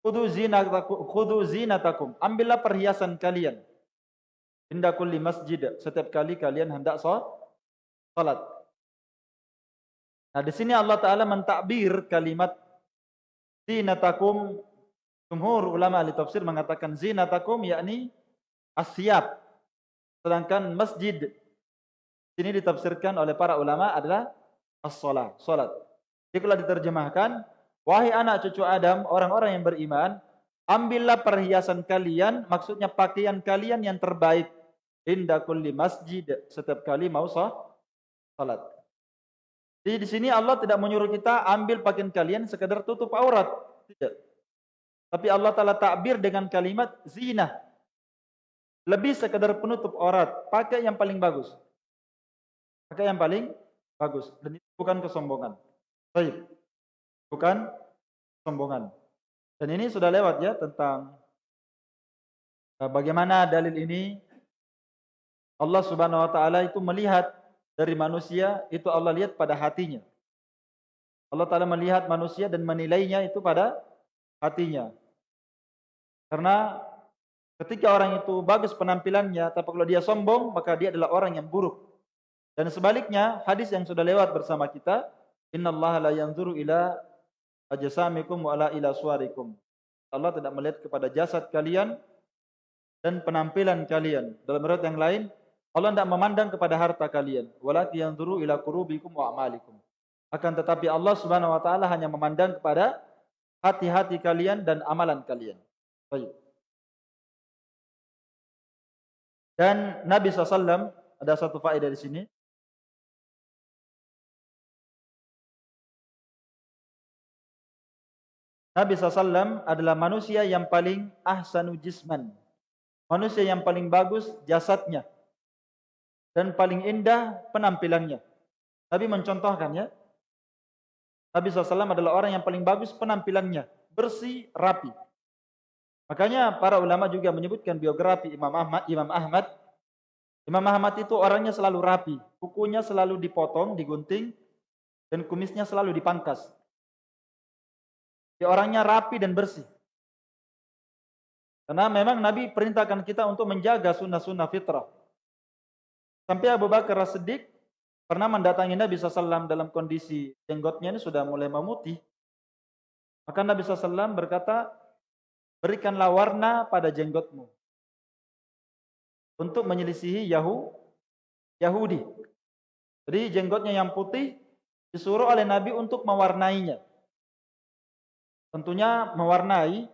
khudhu zinatakum, khudhu zinatakum. Ambillah perhiasan kalian. Inda kulli masjid. Setiap kali kalian hendak salat. Nah, di sini Allah Taala mentakbir kalimat zinatakum. Jumhur ulama ahli tafsir mengatakan zinatakum yakni asyab. Sedangkan masjid ini ditafsirkan oleh para ulama adalah as-salat, salat. Jadi kalau diterjemahkan, wahai anak cucu Adam, orang-orang yang beriman, ambillah perhiasan kalian, maksudnya pakaian kalian yang terbaik inda kulli masjid setiap kali mau salat. Jadi di sini Allah tidak menyuruh kita ambil pakaian kalian sekedar tutup aurat, tidak. Tapi Allah Taala takbir dengan kalimat zina. Lebih sekedar penutup aurat, pakai yang paling bagus. Pakai yang paling bagus dan itu bukan kesombongan. Baik. Bukan kesombongan. Dan ini sudah lewat ya tentang eh, bagaimana dalil ini Allah Subhanahu wa taala itu melihat dari manusia itu Allah lihat pada hatinya. Allah taala melihat manusia dan menilainya itu pada hatinya. Karena ketika orang itu bagus penampilannya tapi kalau dia sombong maka dia adalah orang yang buruk. Dan sebaliknya hadis yang sudah lewat bersama kita, innallaha la yanzuru ila ajsamikum wa la ila suwarikum. Allah tidak melihat kepada jasad kalian dan penampilan kalian. Dalam riwayat yang lain, Allah tidak memandang kepada harta kalian, walaki yanzuru ila qurubikum wa amalikum. Akan tetapi Allah Subhanahu wa taala hanya memandang kepada hati-hati kalian dan amalan kalian. Baik. Dan Nabi SAW ada satu faedah di sini. Nabi SAW adalah manusia yang paling ahsanu jisman. Manusia yang paling bagus jasadnya dan paling indah penampilannya. Nabi mencontohkan ya. Nabi SAW adalah orang yang paling bagus penampilannya, bersih, rapi. Makanya para ulama juga menyebutkan biografi Imam Ahmad. Imam Ahmad, Imam Ahmad itu orangnya selalu rapi, kukunya selalu dipotong, digunting, dan kumisnya selalu dipangkas. Dia orangnya rapi dan bersih. Karena memang Nabi perintahkan kita untuk menjaga sunnah-sunnah fitrah. Sampai Abu Bakar As-Siddiq pernah mendatangi Nabi SAW dalam kondisi jenggotnya ini sudah mulai memutih. Maka Nabi SAW berkata, berikanlah warna pada jenggotmu. Untuk menyelisihi Yahu, Yahudi. Jadi jenggotnya yang putih disuruh oleh Nabi untuk mewarnainya. Tentunya mewarnai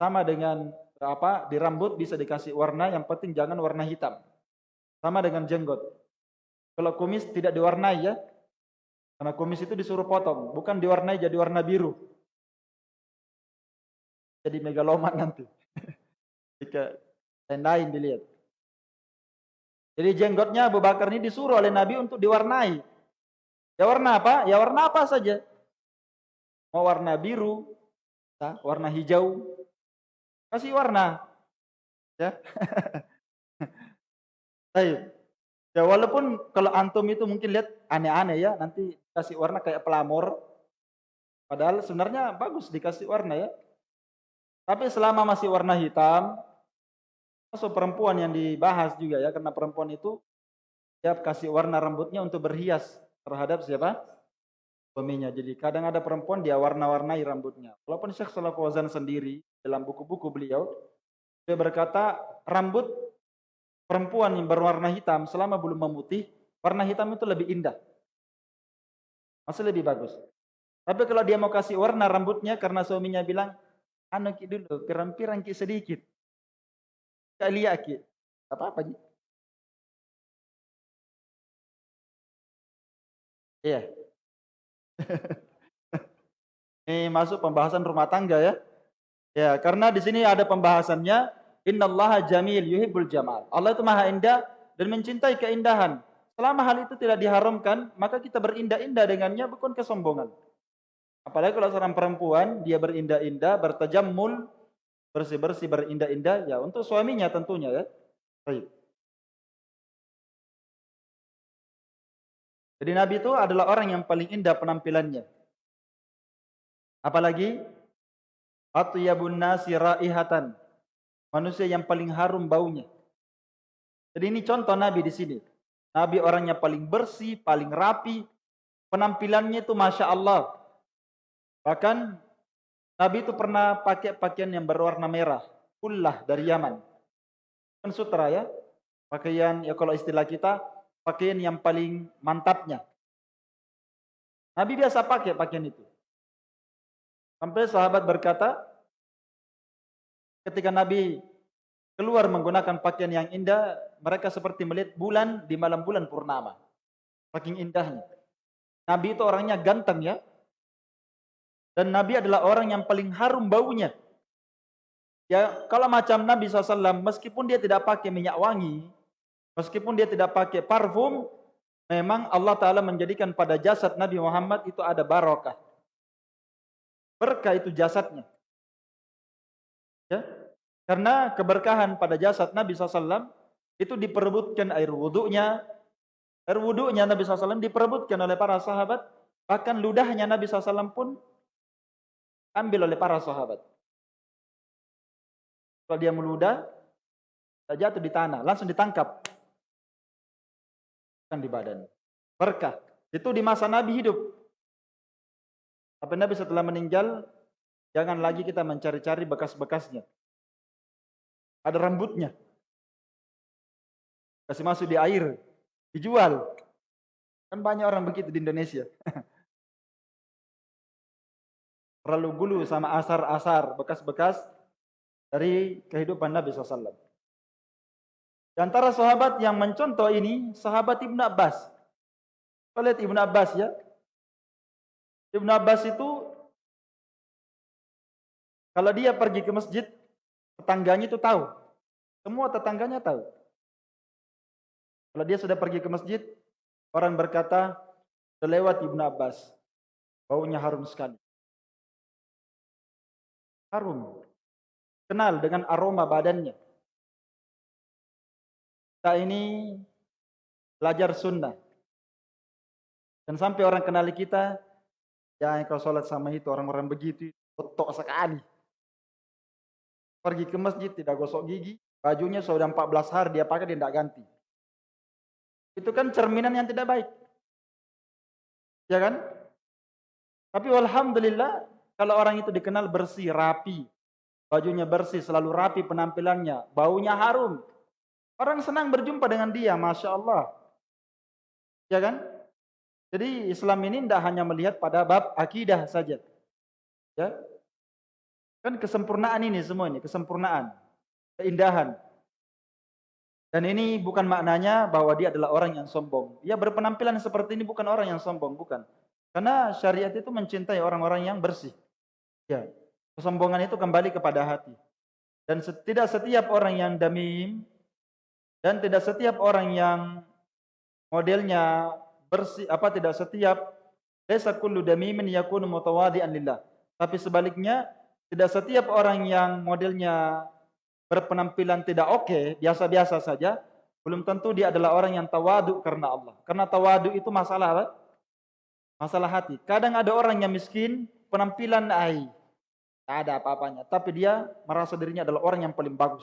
sama dengan apa di rambut bisa dikasih warna yang penting jangan warna hitam. Sama dengan jenggot. Kalau kumis tidak diwarnai ya. Karena kumis itu disuruh potong, bukan diwarnai jadi warna biru. Jadi megaloman nanti. Jika lain dilihat. Jadi jenggotnya Abu Bakar ini disuruh oleh Nabi untuk diwarnai. Ya warna apa? Ya warna apa saja. Mau warna biru, warna hijau, kasih warna. Ya. Baik. Ya walaupun kalau antum itu mungkin lihat aneh-aneh ya, nanti kasih warna kayak pelamor. Padahal sebenarnya bagus dikasih warna ya. Tapi selama masih warna hitam, masuk perempuan yang dibahas juga ya, karena perempuan itu siap kasih warna rambutnya untuk berhias terhadap siapa? Suaminya. Jadi kadang ada perempuan dia warna-warnai rambutnya. Walaupun Syekh Salah Fauzan sendiri dalam buku-buku beliau, dia berkata rambut perempuan yang berwarna hitam selama belum memutih, warna hitam itu lebih indah. Masih lebih bagus. Tapi kalau dia mau kasih warna rambutnya karena suaminya bilang, ki dulu, pirang-pirang ki sedikit. Kali ki. Apa-apa. Iya. Ini masuk pembahasan rumah tangga ya. Ya, karena di sini ada pembahasannya Innallaha jamil yuhibbul jamal. Allah itu maha indah dan mencintai keindahan. Selama hal itu tidak diharamkan, maka kita berindah-indah dengannya bukan kesombongan. Apalagi kalau seorang perempuan dia berindah-indah, bertajammul, bersih-bersih, berindah-indah ya untuk suaminya tentunya ya. Baik. Jadi Nabi itu adalah orang yang paling indah penampilannya. Apalagi atyabun nasi raihatan manusia yang paling harum baunya. Jadi ini contoh Nabi di sini. Nabi orangnya paling bersih, paling rapi, penampilannya itu masya Allah. Bahkan Nabi itu pernah pakai pakaian yang berwarna merah, kullah dari Yaman. Kan sutra ya, pakaian ya kalau istilah kita pakaian yang paling mantapnya. Nabi biasa pakai pakaian itu. Sampai sahabat berkata, ketika Nabi keluar menggunakan pakaian yang indah, mereka seperti melihat bulan di malam bulan purnama. Saking indahnya. Nabi itu orangnya ganteng ya. Dan Nabi adalah orang yang paling harum baunya. Ya, kalau macam Nabi SAW, meskipun dia tidak pakai minyak wangi, meskipun dia tidak pakai parfum, memang Allah Ta'ala menjadikan pada jasad Nabi Muhammad itu ada barokah. berkah itu jasadnya. Ya. Karena keberkahan pada jasad Nabi SAW itu diperebutkan air wudhunya. Air wudhunya Nabi SAW diperebutkan oleh para sahabat. Bahkan ludahnya Nabi SAW pun ambil oleh para sahabat. Kalau dia meludah, jatuh di tanah, langsung ditangkap. Di badan. Berkah. Itu di masa Nabi hidup. Tapi Nabi setelah meninggal, jangan lagi kita mencari-cari bekas-bekasnya. Ada rambutnya. Kasih masuk di air. Dijual. Kan banyak orang begitu di Indonesia. Terlalu gulu sama asar-asar, bekas-bekas dari kehidupan Nabi SAW. Di antara sahabat yang mencontoh ini, sahabat Ibn Abbas. Kita lihat Ibn Abbas ya. Ibn Abbas itu, kalau dia pergi ke masjid, Tetangganya itu tahu. Semua tetangganya tahu. Kalau dia sudah pergi ke masjid, orang berkata, lewat Ibnu Abbas. Baunya harum sekali. Harum. Kenal dengan aroma badannya. Kita ini belajar sunnah. Dan sampai orang kenali kita, ya kalau sholat sama itu orang-orang begitu, betok sekali. Pergi ke masjid tidak gosok gigi, bajunya sudah 14 hari dia pakai dia tidak ganti. Itu kan cerminan yang tidak baik. Ya kan? Tapi alhamdulillah kalau orang itu dikenal bersih, rapi, bajunya bersih, selalu rapi penampilannya, baunya harum. Orang senang berjumpa dengan dia, masya Allah. Ya kan? Jadi Islam ini tidak hanya melihat pada bab akidah saja. Ya, Kan kesempurnaan ini semua ini, kesempurnaan, keindahan. Dan ini bukan maknanya bahwa dia adalah orang yang sombong. Dia berpenampilan seperti ini bukan orang yang sombong, bukan. Karena syariat itu mencintai orang-orang yang bersih. Ya, kesombongan itu kembali kepada hati. Dan tidak setiap orang yang damim dan tidak setiap orang yang modelnya bersih apa tidak setiap desa kullu damimin yakunu mutawadi'an lillah. Tapi sebaliknya tidak setiap orang yang modelnya berpenampilan tidak oke, okay, biasa-biasa saja, belum tentu dia adalah orang yang tawadu karena Allah. Karena tawadu itu masalah apa? Masalah hati. Kadang ada orang yang miskin, penampilan ai, tak ada apa-apanya, tapi dia merasa dirinya adalah orang yang paling bagus.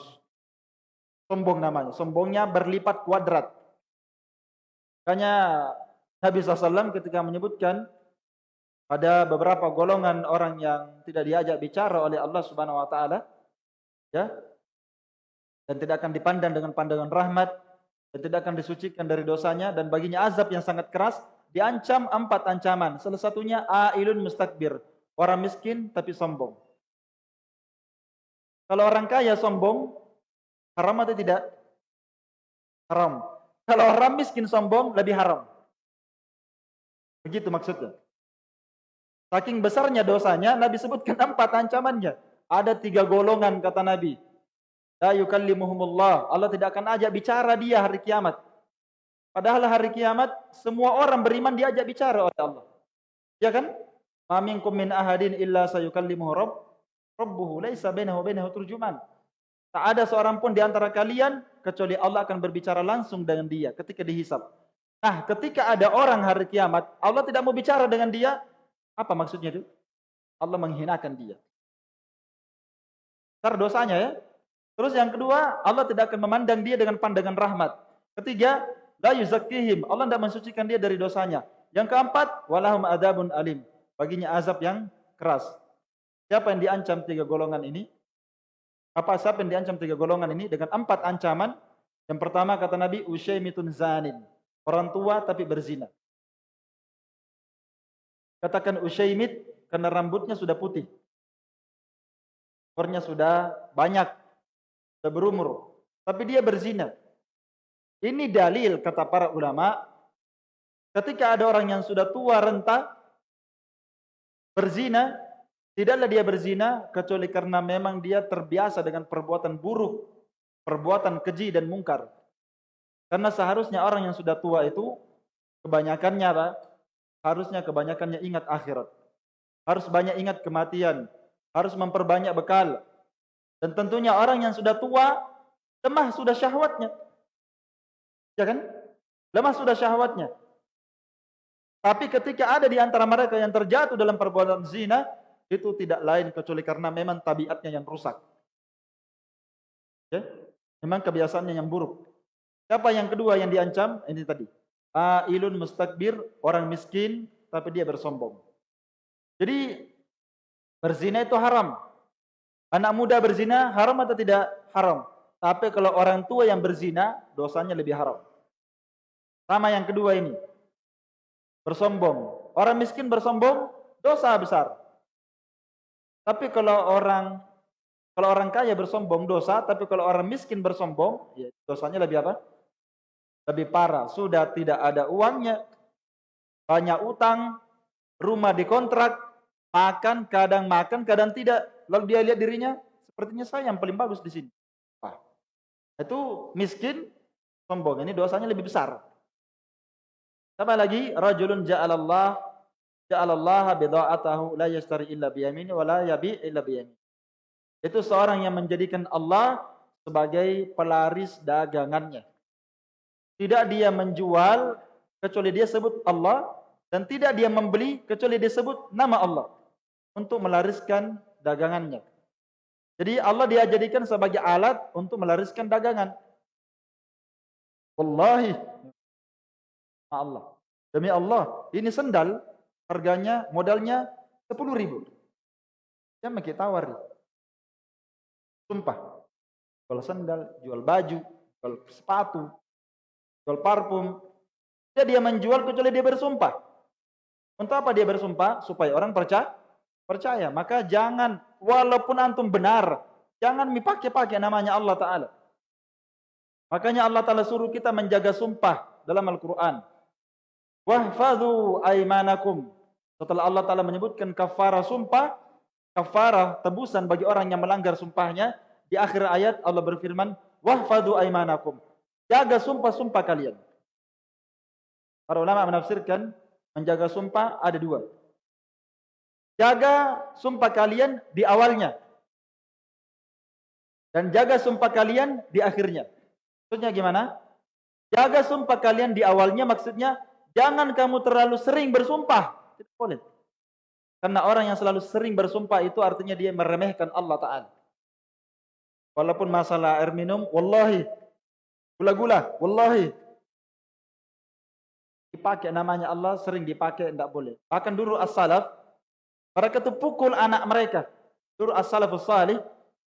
Sombong namanya, sombongnya berlipat kuadrat. Makanya Nabi SAW ketika menyebutkan ada beberapa golongan orang yang tidak diajak bicara oleh Allah Subhanahu wa taala ya dan tidak akan dipandang dengan pandangan rahmat dan tidak akan disucikan dari dosanya dan baginya azab yang sangat keras diancam empat ancaman. Salah satunya ailun mustakbir orang miskin tapi sombong. Kalau orang kaya sombong haram atau tidak haram kalau orang miskin sombong lebih haram begitu maksudnya Saking besarnya dosanya, Nabi sebutkan empat ancamannya. Ada tiga golongan kata Nabi. La yukallimuhumullah. Allah tidak akan ajak bicara dia hari kiamat. Padahal hari kiamat semua orang beriman diajak bicara oleh Allah. Ya kan? Ma min ahadin illa sayukallimuhu rabb rabbuhu laisa bainahu bainahu turjuman. Tak ada seorang pun di antara kalian kecuali Allah akan berbicara langsung dengan dia ketika dihisap. Nah, ketika ada orang hari kiamat, Allah tidak mau bicara dengan dia, apa maksudnya itu? Allah menghinakan dia. Besar dosanya ya. Terus yang kedua, Allah tidak akan memandang dia dengan pandangan rahmat. Ketiga, la yuzakkihim. Allah tidak mensucikan dia dari dosanya. Yang keempat, walahum adabun alim. Baginya azab yang keras. Siapa yang diancam tiga golongan ini? Apa siapa yang diancam tiga golongan ini dengan empat ancaman? Yang pertama kata Nabi, usyaimitun zanin. Orang tua tapi berzina. Katakan Usyaimit karena rambutnya sudah putih. Umurnya sudah banyak. Sudah berumur. Tapi dia berzina. Ini dalil kata para ulama. Ketika ada orang yang sudah tua renta. Berzina. Tidaklah dia berzina. Kecuali karena memang dia terbiasa dengan perbuatan buruk. Perbuatan keji dan mungkar. Karena seharusnya orang yang sudah tua itu. Kebanyakannya apa? harusnya kebanyakannya ingat akhirat. harus banyak ingat kematian, harus memperbanyak bekal. Dan tentunya orang yang sudah tua, lemah sudah syahwatnya. Ya kan? Lemah sudah syahwatnya. Tapi ketika ada di antara mereka yang terjatuh dalam perbuatan zina, itu tidak lain kecuali karena memang tabiatnya yang rusak. Ya? Memang kebiasaannya yang buruk. Siapa yang kedua yang diancam? Ini tadi. Ailun mustakbir, orang miskin tapi dia bersombong. Jadi berzina itu haram. Anak muda berzina haram atau tidak? Haram. Tapi kalau orang tua yang berzina, dosanya lebih haram. Sama yang kedua ini bersombong. Orang miskin bersombong, dosa besar. Tapi kalau orang kalau orang kaya bersombong dosa, tapi kalau orang miskin bersombong, ya dosanya lebih apa? Lebih parah. Sudah tidak ada uangnya, banyak utang, rumah dikontrak, makan kadang makan, kadang tidak. Lalu dia lihat dirinya, sepertinya saya yang paling bagus di sini. Wah, itu miskin, sombong. Ini dosanya lebih besar. Sama lagi rajulun ja'alallah ja'alallaha bidha'atahu la yastari illa biyamini wa la yabi illa biyamini. Itu seorang yang menjadikan Allah sebagai pelaris dagangannya. Tidak dia menjual kecuali dia sebut Allah dan tidak dia membeli kecuali dia sebut nama Allah untuk melariskan dagangannya. Jadi Allah dia jadikan sebagai alat untuk melariskan dagangan. Wallahi Allah. Demi Allah, ini sendal harganya modalnya 10 ribu. Dia makin tawar. Sumpah. Jual sendal, jual baju, jual sepatu, jual parfum. Dia dia menjual kecuali dia bersumpah. Untuk apa dia bersumpah? Supaya orang percaya. Percaya. Maka jangan, walaupun antum benar, jangan dipakai-pakai namanya Allah Ta'ala. Makanya Allah Ta'ala suruh kita menjaga sumpah dalam Al-Quran. Wahfadhu aimanakum. Setelah Allah Ta'ala menyebutkan kafarah sumpah, kafarah tebusan bagi orang yang melanggar sumpahnya, di akhir ayat Allah berfirman, Wahfadhu aimanakum. Jaga sumpah-sumpah kalian. Para ulama menafsirkan, menjaga sumpah ada dua. Jaga sumpah kalian di awalnya. Dan jaga sumpah kalian di akhirnya. Maksudnya gimana? Jaga sumpah kalian di awalnya maksudnya Jangan kamu terlalu sering bersumpah. Tidak boleh. Karena orang yang selalu sering bersumpah itu artinya dia meremehkan Allah Ta'ala. Walaupun masalah air minum, wallahi. Gula-gula, wallahi. Dipakai namanya Allah, sering dipakai, tidak boleh. Bahkan dulu as-salaf, mereka itu pukul anak mereka. Dulu as-salafus salih,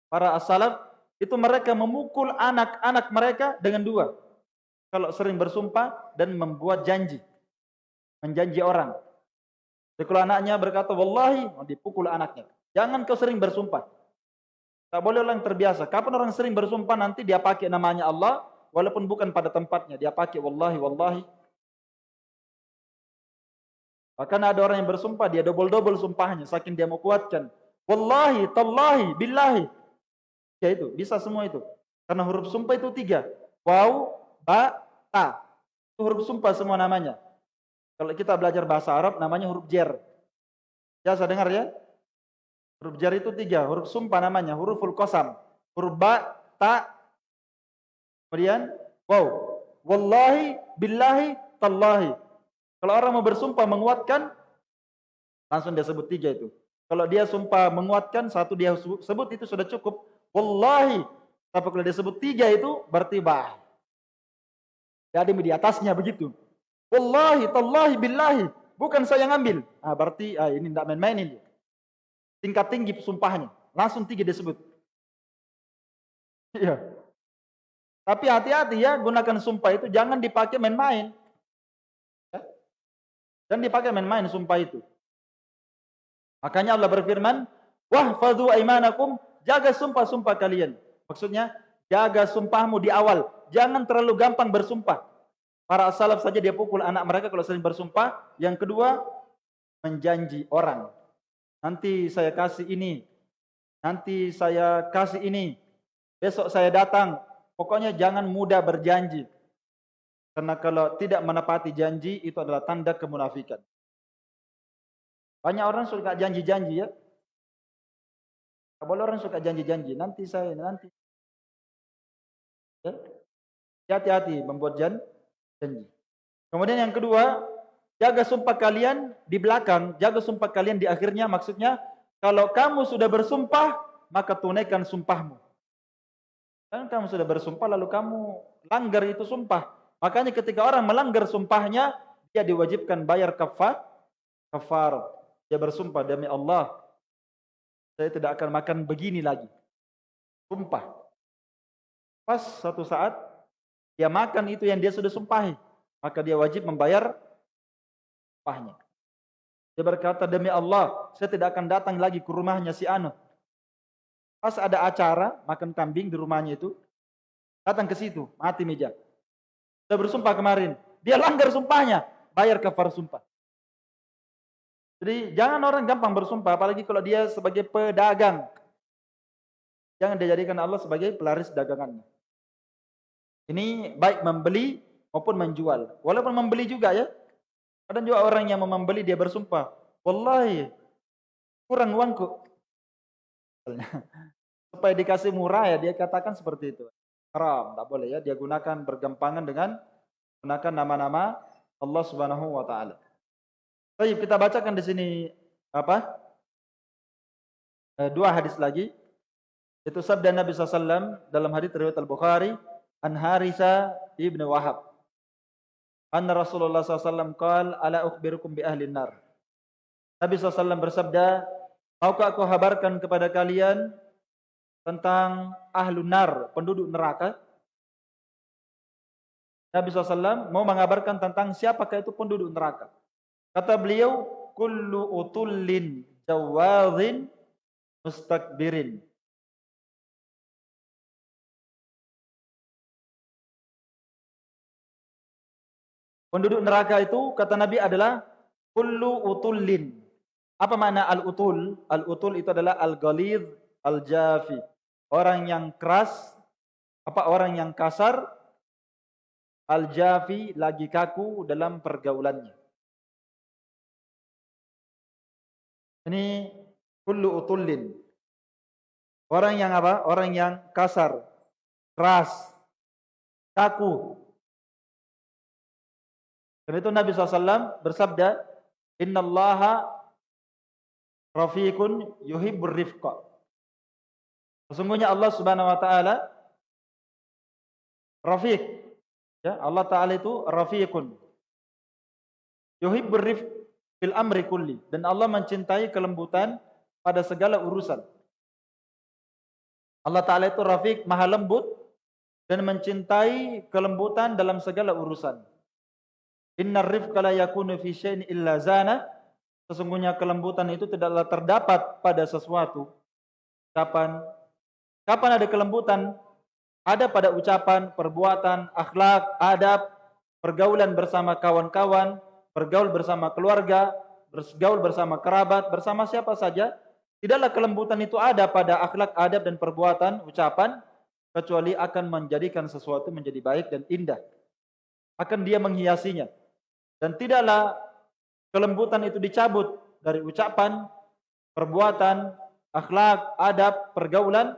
para as-salaf, itu mereka memukul anak-anak mereka dengan dua. Kalau sering bersumpah dan membuat janji menjanji orang. Jadi anaknya berkata, Wallahi, dipukul anaknya. Jangan kau sering bersumpah. Tak boleh orang terbiasa. Kapan orang sering bersumpah nanti dia pakai namanya Allah, walaupun bukan pada tempatnya. Dia pakai Wallahi, Wallahi. Bahkan ada orang yang bersumpah, dia double-double sumpahnya. Saking dia mau kuatkan. Wallahi, Tallahi, Billahi. Ya itu, bisa semua itu. Karena huruf sumpah itu tiga. Waw, ba, ta. Itu huruf sumpah semua namanya. Kalau kita belajar bahasa Arab namanya huruf jer. Biasa dengar ya? Huruf jer itu tiga. Huruf sumpah namanya. Huruful kosam. Huruf ba, ta. Kemudian wow. Wallahi, billahi, tallahi. Kalau orang mau bersumpah menguatkan, langsung dia sebut tiga itu. Kalau dia sumpah menguatkan, satu dia sebut itu sudah cukup. Wallahi. Tapi kalau dia sebut tiga itu, berarti bah. Jadi di atasnya begitu. Wallahi, tallahi, billahi. Bukan saya ngambil. Ah, berarti ah, ini tidak main-main ini. Tingkat tinggi sumpahnya. Langsung tiga disebut. Iya. Tapi hati-hati ya, gunakan sumpah itu jangan dipakai main-main. Ya? Jangan dipakai main-main sumpah itu. Makanya Allah berfirman, Wahfadhu aimanakum, jaga sumpah-sumpah kalian. Maksudnya, jaga sumpahmu di awal. Jangan terlalu gampang bersumpah. Para salaf saja dia pukul anak mereka kalau sering bersumpah. Yang kedua, menjanji orang. Nanti saya kasih ini. Nanti saya kasih ini. Besok saya datang. Pokoknya jangan mudah berjanji. Karena kalau tidak menepati janji itu adalah tanda kemunafikan. Banyak orang suka janji-janji ya. Kalau orang suka janji-janji, nanti saya nanti. Ya. Hati-hati membuat janji. Kemudian yang kedua, jaga sumpah kalian di belakang, jaga sumpah kalian di akhirnya maksudnya kalau kamu sudah bersumpah, maka tunaikan sumpahmu. Kan kamu sudah bersumpah lalu kamu langgar itu sumpah. Makanya ketika orang melanggar sumpahnya, dia diwajibkan bayar kafar, kafar. Dia bersumpah demi Allah, saya tidak akan makan begini lagi. Sumpah. Pas suatu saat dia makan itu yang dia sudah sumpahi, maka dia wajib membayar sumpahnya. Dia berkata demi Allah, saya tidak akan datang lagi ke rumahnya si Anu. Pas ada acara makan kambing di rumahnya itu, datang ke situ, mati meja. Sudah bersumpah kemarin, dia langgar sumpahnya, bayar kafar sumpah. Jadi jangan orang gampang bersumpah, apalagi kalau dia sebagai pedagang. Jangan dijadikan Allah sebagai pelaris dagangannya. Ini baik membeli maupun menjual. Walaupun membeli juga ya. Ada juga orang yang membeli dia bersumpah. Wallahi, kurang uangku. Supaya dikasih murah ya dia katakan seperti itu. Haram, tak boleh ya dia gunakan bergampangan dengan gunakan nama-nama Allah Subhanahu wa taala. Baik, kita bacakan di sini apa? Eh, dua hadis lagi. Itu sabda Nabi SAW dalam hadis riwayat Al-Bukhari an Harisa ibnu Wahab. Anna Rasulullah SAW qal ala ukhbirukum bi ahli nar. Nabi SAW bersabda, Maukah aku habarkan kepada kalian tentang ahlu nar, penduduk neraka? Nabi SAW mau mengabarkan tentang siapakah itu penduduk neraka. Kata beliau, kullu utullin jawazin mustakbirin. Penduduk neraka itu kata Nabi adalah kullu utullin apa makna al-utul? Al-utul itu adalah al-ghalidh, al-jafi. Orang yang keras, apa orang yang kasar, al-jafi lagi kaku dalam pergaulannya. Ini kullu utullin. Orang yang apa? Orang yang kasar, keras, kaku. Dan itu Nabi SAW bersabda, Inna Allaha rafiqun yuhibbur rifqa. Sesungguhnya Allah Subhanahu wa taala rafiq. Ya, Allah taala itu rafiqun. Yuhibbur rifq fil amri kulli dan Allah mencintai kelembutan pada segala urusan. Allah taala itu rafiq, maha lembut dan mencintai kelembutan dalam segala urusan. Innar rifqa la yakunu fi syai'in illa zana Sesungguhnya kelembutan itu tidaklah terdapat pada sesuatu. Kapan? Kapan ada kelembutan? Ada pada ucapan, perbuatan, akhlak, adab, pergaulan bersama kawan-kawan, bergaul bersama keluarga, bergaul bersama kerabat, bersama siapa saja. Tidaklah kelembutan itu ada pada akhlak, adab, dan perbuatan, ucapan, kecuali akan menjadikan sesuatu menjadi baik dan indah. Akan dia menghiasinya. Dan tidaklah kelembutan itu dicabut dari ucapan, perbuatan, akhlak, adab, pergaulan,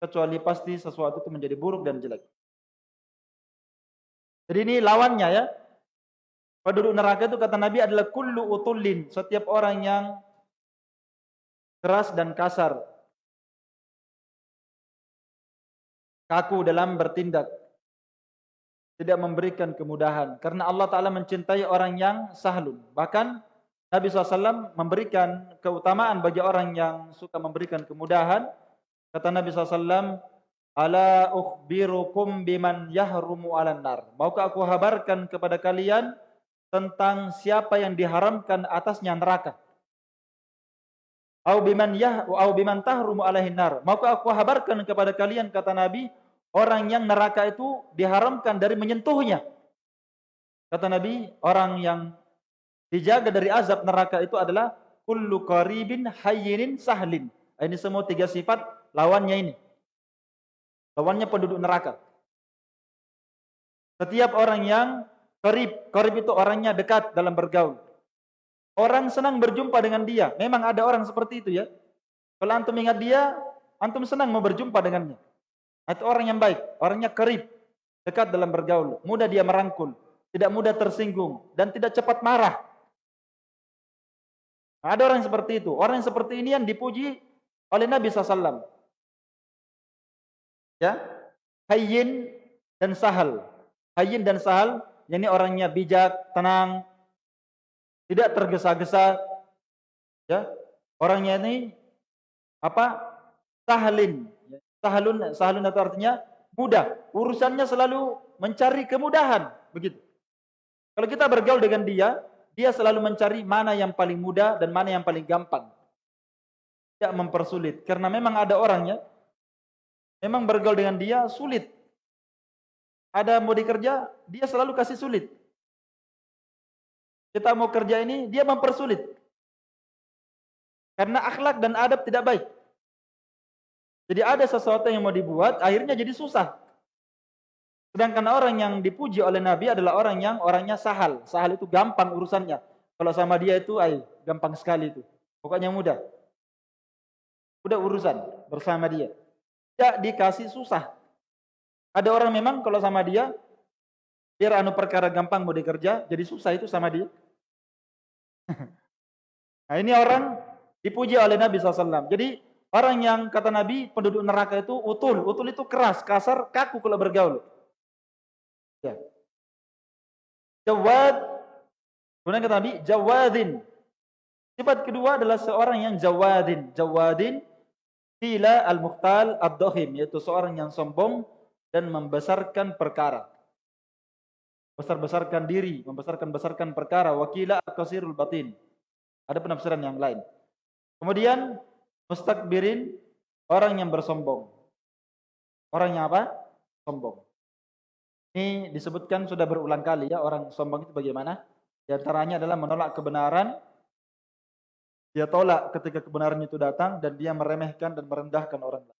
kecuali pasti sesuatu itu menjadi buruk dan jelek. Jadi ini lawannya ya. Penduduk neraka itu kata Nabi adalah kullu utullin, setiap orang yang keras dan kasar. Kaku dalam bertindak tidak memberikan kemudahan. Karena Allah Ta'ala mencintai orang yang sahlun. Bahkan Nabi SAW memberikan keutamaan bagi orang yang suka memberikan kemudahan. Kata Nabi SAW, Ala ukhbirukum biman yahrumu ala nar. Maukah aku habarkan kepada kalian tentang siapa yang diharamkan atasnya neraka? Au biman yah au biman tahrumu alaihin nar. Maukah aku habarkan kepada kalian kata Nabi orang yang neraka itu diharamkan dari menyentuhnya. Kata Nabi, orang yang dijaga dari azab neraka itu adalah kullu qaribin hayyinin sahlin. Ini semua tiga sifat lawannya ini. Lawannya penduduk neraka. Setiap orang yang qarib, qarib itu orangnya dekat dalam bergaul. Orang senang berjumpa dengan dia. Memang ada orang seperti itu ya. Kalau antum ingat dia, antum senang mau berjumpa dengannya. Itu orang yang baik, orangnya kerip, dekat dalam bergaul, mudah dia merangkul, tidak mudah tersinggung, dan tidak cepat marah. Ada orang seperti itu. Orang yang seperti ini yang dipuji oleh Nabi SAW. Ya, hayyin dan sahal. Hayyin dan sahal, ini orangnya bijak, tenang, tidak tergesa-gesa. Ya, orangnya ini apa? Sahalin. Sahalun, sahalun itu artinya mudah. Urusannya selalu mencari kemudahan, begitu. Kalau kita bergaul dengan dia, dia selalu mencari mana yang paling mudah dan mana yang paling gampang. Tidak mempersulit. Karena memang ada orangnya, memang bergaul dengan dia sulit. Ada mau dikerja, dia selalu kasih sulit. Kita mau kerja ini, dia mempersulit. Karena akhlak dan adab tidak baik. Jadi ada sesuatu yang mau dibuat, akhirnya jadi susah. Sedangkan orang yang dipuji oleh Nabi adalah orang yang orangnya sahal. Sahal itu gampang urusannya. Kalau sama dia itu, ay, gampang sekali itu. Pokoknya mudah. Udah urusan bersama dia. Tidak dikasih susah. Ada orang memang kalau sama dia, biar anu perkara gampang mau dikerja, jadi susah itu sama dia. nah ini orang dipuji oleh Nabi SAW. Jadi orang yang kata Nabi penduduk neraka itu utul. Utul itu keras, kasar, kaku kalau bergaul. Ya. Jawad. Kemudian kata Nabi, jawadin. Sifat kedua adalah seorang yang jawadin. Jawadin Fila al-mukhtal ad-dohim. Yaitu seorang yang sombong dan membesarkan perkara. Besar-besarkan diri. Membesarkan-besarkan perkara. Wakila al-qasirul batin. Ada penafsiran yang lain. Kemudian mustakbirin. Orang yang bersombong. Orang yang apa? Sombong. Ini disebutkan sudah berulang kali ya orang sombong itu bagaimana? Di antaranya adalah menolak kebenaran. Dia tolak ketika kebenaran itu datang dan dia meremehkan dan merendahkan orang lain.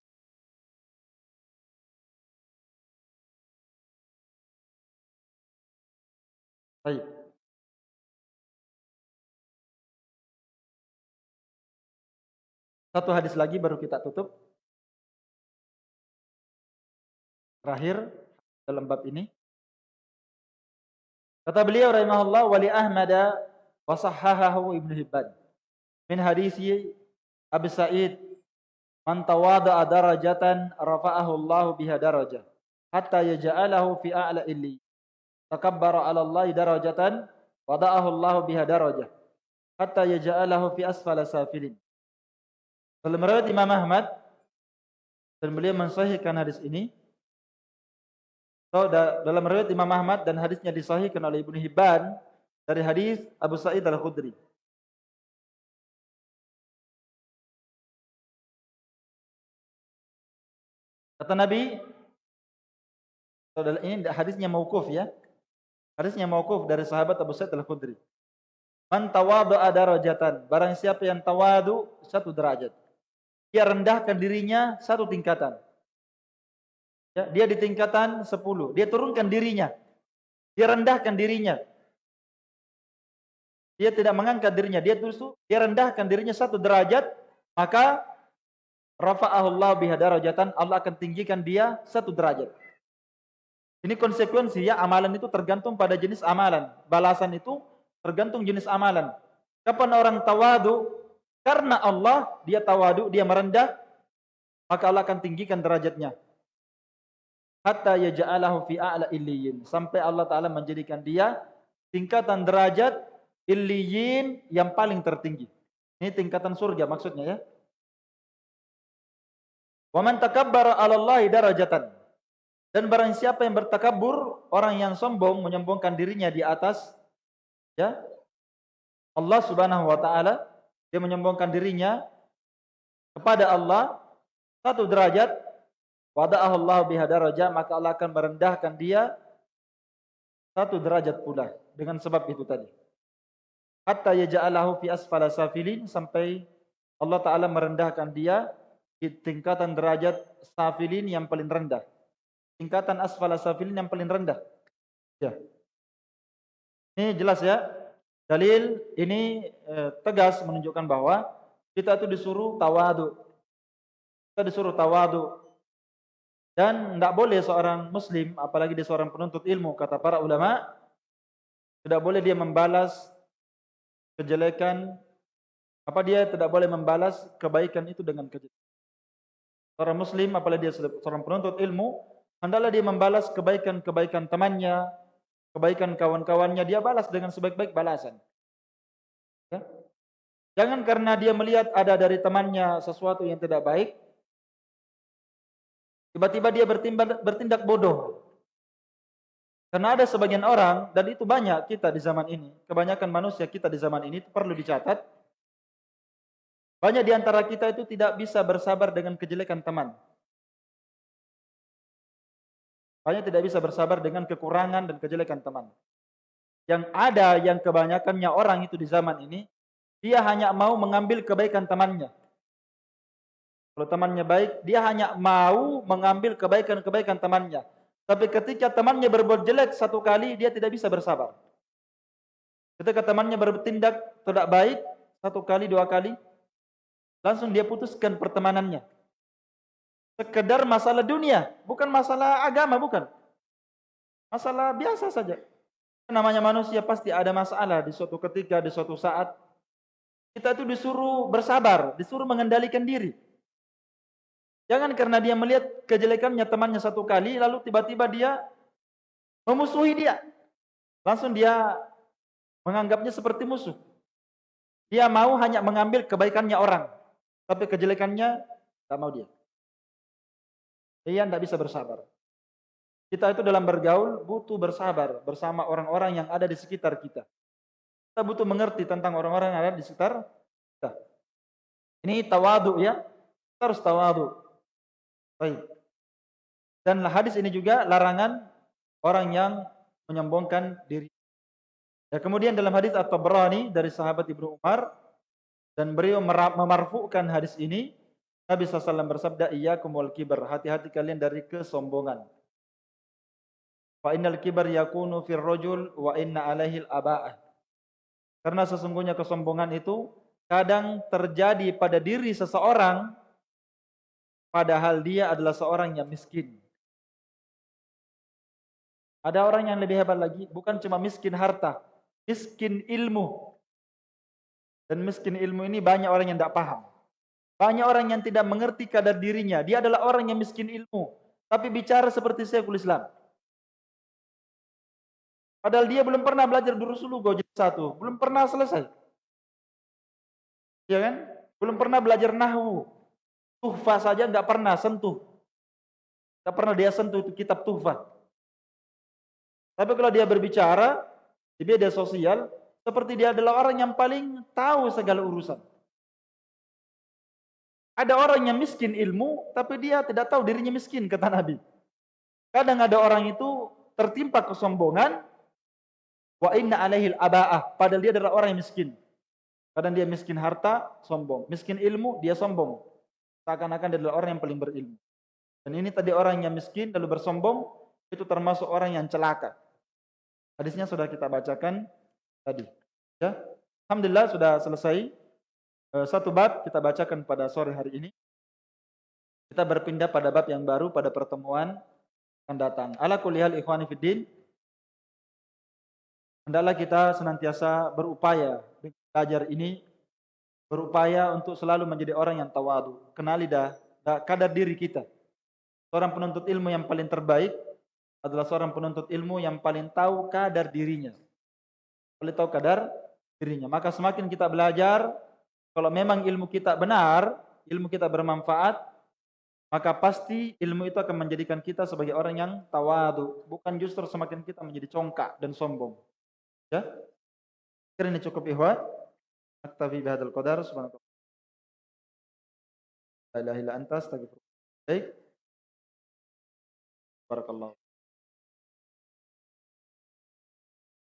Satu hadis lagi baru kita tutup. Terakhir dalam bab ini. Kata beliau rahimahullah wali Ahmad wa sahahahu Ibnu Hibban min hadisi Abi Sa'id man tawada'a darajatan rafa'ahu Allah biha darajah hatta yaj'alahu fi a'la illi takabbara 'ala Allah darajatan wada'ahu Allah biha darajah hatta yaj'alahu fi asfala safilin dalam riwayat Imam Ahmad dan beliau mensahihkan hadis ini So, dalam riwayat Imam Ahmad dan hadisnya disahihkan oleh Ibnu Hibban dari hadis Abu Sa'id Al-Khudri. Kata Nabi, so, ini hadisnya mauquf ya. Hadisnya mauquf dari sahabat Abu Sa'id Al-Khudri. Man tawadu'a darajatan, barang siapa yang tawadu satu derajat. Dia rendahkan dirinya satu tingkatan. Ya, dia di tingkatan 10. Dia turunkan dirinya. Dia rendahkan dirinya. Dia tidak mengangkat dirinya. Dia justru dia rendahkan dirinya satu derajat. Maka rafa'ahullah biha darajatan. Allah akan tinggikan dia satu derajat. Ini konsekuensi ya amalan itu tergantung pada jenis amalan. Balasan itu tergantung jenis amalan. Kapan orang tawadu karena Allah dia tawadu, dia merendah, maka Allah akan tinggikan derajatnya hatta yaj'alahu fi a'la illiyin sampai Allah taala menjadikan dia tingkatan derajat illiyin yang paling tertinggi. Ini tingkatan surga maksudnya ya. Wa man takabbara 'ala darajatan. Dan barang siapa yang bertakabur, orang yang sombong menyombongkan dirinya di atas ya Allah Subhanahu wa taala, dia menyombongkan dirinya kepada Allah satu derajat Wada'ahu Allah biha daraja, maka Allah akan merendahkan dia satu derajat pula dengan sebab itu tadi. Hatta yaja'alahu fi asfala safilin sampai Allah Ta'ala merendahkan dia di tingkatan derajat safilin yang paling rendah. Tingkatan asfala safilin yang paling rendah. Ya. Ini jelas ya. Dalil ini eh, tegas menunjukkan bahwa kita itu disuruh tawadu. Kita disuruh tawadu. Dan tidak boleh seorang muslim, apalagi dia seorang penuntut ilmu, kata para ulama, tidak boleh dia membalas kejelekan, apa dia tidak boleh membalas kebaikan itu dengan kejelekan. Seorang muslim, apalagi dia seorang penuntut ilmu, hendaklah dia membalas kebaikan-kebaikan temannya, kebaikan kawan-kawannya, dia balas dengan sebaik-baik balasan. Ya? Jangan karena dia melihat ada dari temannya sesuatu yang tidak baik, tiba-tiba dia bertindak, bodoh. Karena ada sebagian orang, dan itu banyak kita di zaman ini, kebanyakan manusia kita di zaman ini, itu perlu dicatat. Banyak di antara kita itu tidak bisa bersabar dengan kejelekan teman. Banyak tidak bisa bersabar dengan kekurangan dan kejelekan teman. Yang ada yang kebanyakannya orang itu di zaman ini, dia hanya mau mengambil kebaikan temannya. Kalau temannya baik, dia hanya mau mengambil kebaikan-kebaikan temannya. Tapi ketika temannya berbuat jelek satu kali, dia tidak bisa bersabar. Ketika temannya bertindak tidak baik, satu kali, dua kali, langsung dia putuskan pertemanannya. Sekedar masalah dunia, bukan masalah agama, bukan. Masalah biasa saja. Namanya manusia pasti ada masalah di suatu ketika, di suatu saat. Kita itu disuruh bersabar, disuruh mengendalikan diri. Jangan karena dia melihat kejelekannya temannya satu kali, lalu tiba-tiba dia memusuhi dia. Langsung dia menganggapnya seperti musuh. Dia mau hanya mengambil kebaikannya orang, tapi kejelekannya tidak mau dia. Dia tidak bisa bersabar. Kita itu dalam bergaul butuh bersabar bersama orang-orang yang ada di sekitar kita. Kita butuh mengerti tentang orang-orang yang ada di sekitar kita. Ini tawadu ya. Kita harus tawadu. Baik. Dan hadis ini juga larangan orang yang menyombongkan diri. Ya, kemudian dalam hadis At-Tabrani dari sahabat Ibnu Umar dan beliau memarfukan hadis ini Nabi SAW bersabda iyyakum wal kibar hati-hati kalian dari kesombongan fa innal kibar yakunu fir rajul wa inna alaihi al-aba'ah karena sesungguhnya kesombongan itu kadang terjadi pada diri seseorang padahal dia adalah seorang yang miskin. Ada orang yang lebih hebat lagi, bukan cuma miskin harta, miskin ilmu. Dan miskin ilmu ini banyak orang yang tidak paham. Banyak orang yang tidak mengerti kadar dirinya. Dia adalah orang yang miskin ilmu. Tapi bicara seperti Syekhul Islam. Padahal dia belum pernah belajar durusulu gojek satu, belum pernah selesai. Ya kan? Belum pernah belajar nahwu. Tuhfa saja nggak pernah sentuh. Nggak pernah dia sentuh itu kitab tuhfa. Tapi kalau dia berbicara di media sosial, seperti dia adalah orang yang paling tahu segala urusan. Ada orang yang miskin ilmu, tapi dia tidak tahu dirinya miskin, kata Nabi. Kadang ada orang itu tertimpa kesombongan, Wa inna alaihil aba'ah. Padahal dia adalah orang yang miskin. Kadang dia miskin harta, sombong. Miskin ilmu, dia sombong. Seakan-akan dia adalah orang yang paling berilmu. Dan ini tadi orang yang miskin lalu bersombong, itu termasuk orang yang celaka. Hadisnya sudah kita bacakan tadi. Ya. Alhamdulillah sudah selesai. Eh, satu bab kita bacakan pada sore hari ini. Kita berpindah pada bab yang baru pada pertemuan akan datang. Ala kulihal ikhwani fiddin. Hendaklah kita senantiasa berupaya belajar ini berupaya untuk selalu menjadi orang yang tawadu. Kenali dah, dah kadar diri kita. Seorang penuntut ilmu yang paling terbaik adalah seorang penuntut ilmu yang paling tahu kadar dirinya. Paling tahu kadar dirinya. Maka semakin kita belajar, kalau memang ilmu kita benar, ilmu kita bermanfaat, maka pasti ilmu itu akan menjadikan kita sebagai orang yang tawadu. Bukan justru semakin kita menjadi congkak dan sombong. Ya? Kira ini cukup ihwan. Aktafi bihadal qadar. Subhanakallah. La ilaha illa anta astagfirullah. Baik. Barakallahu.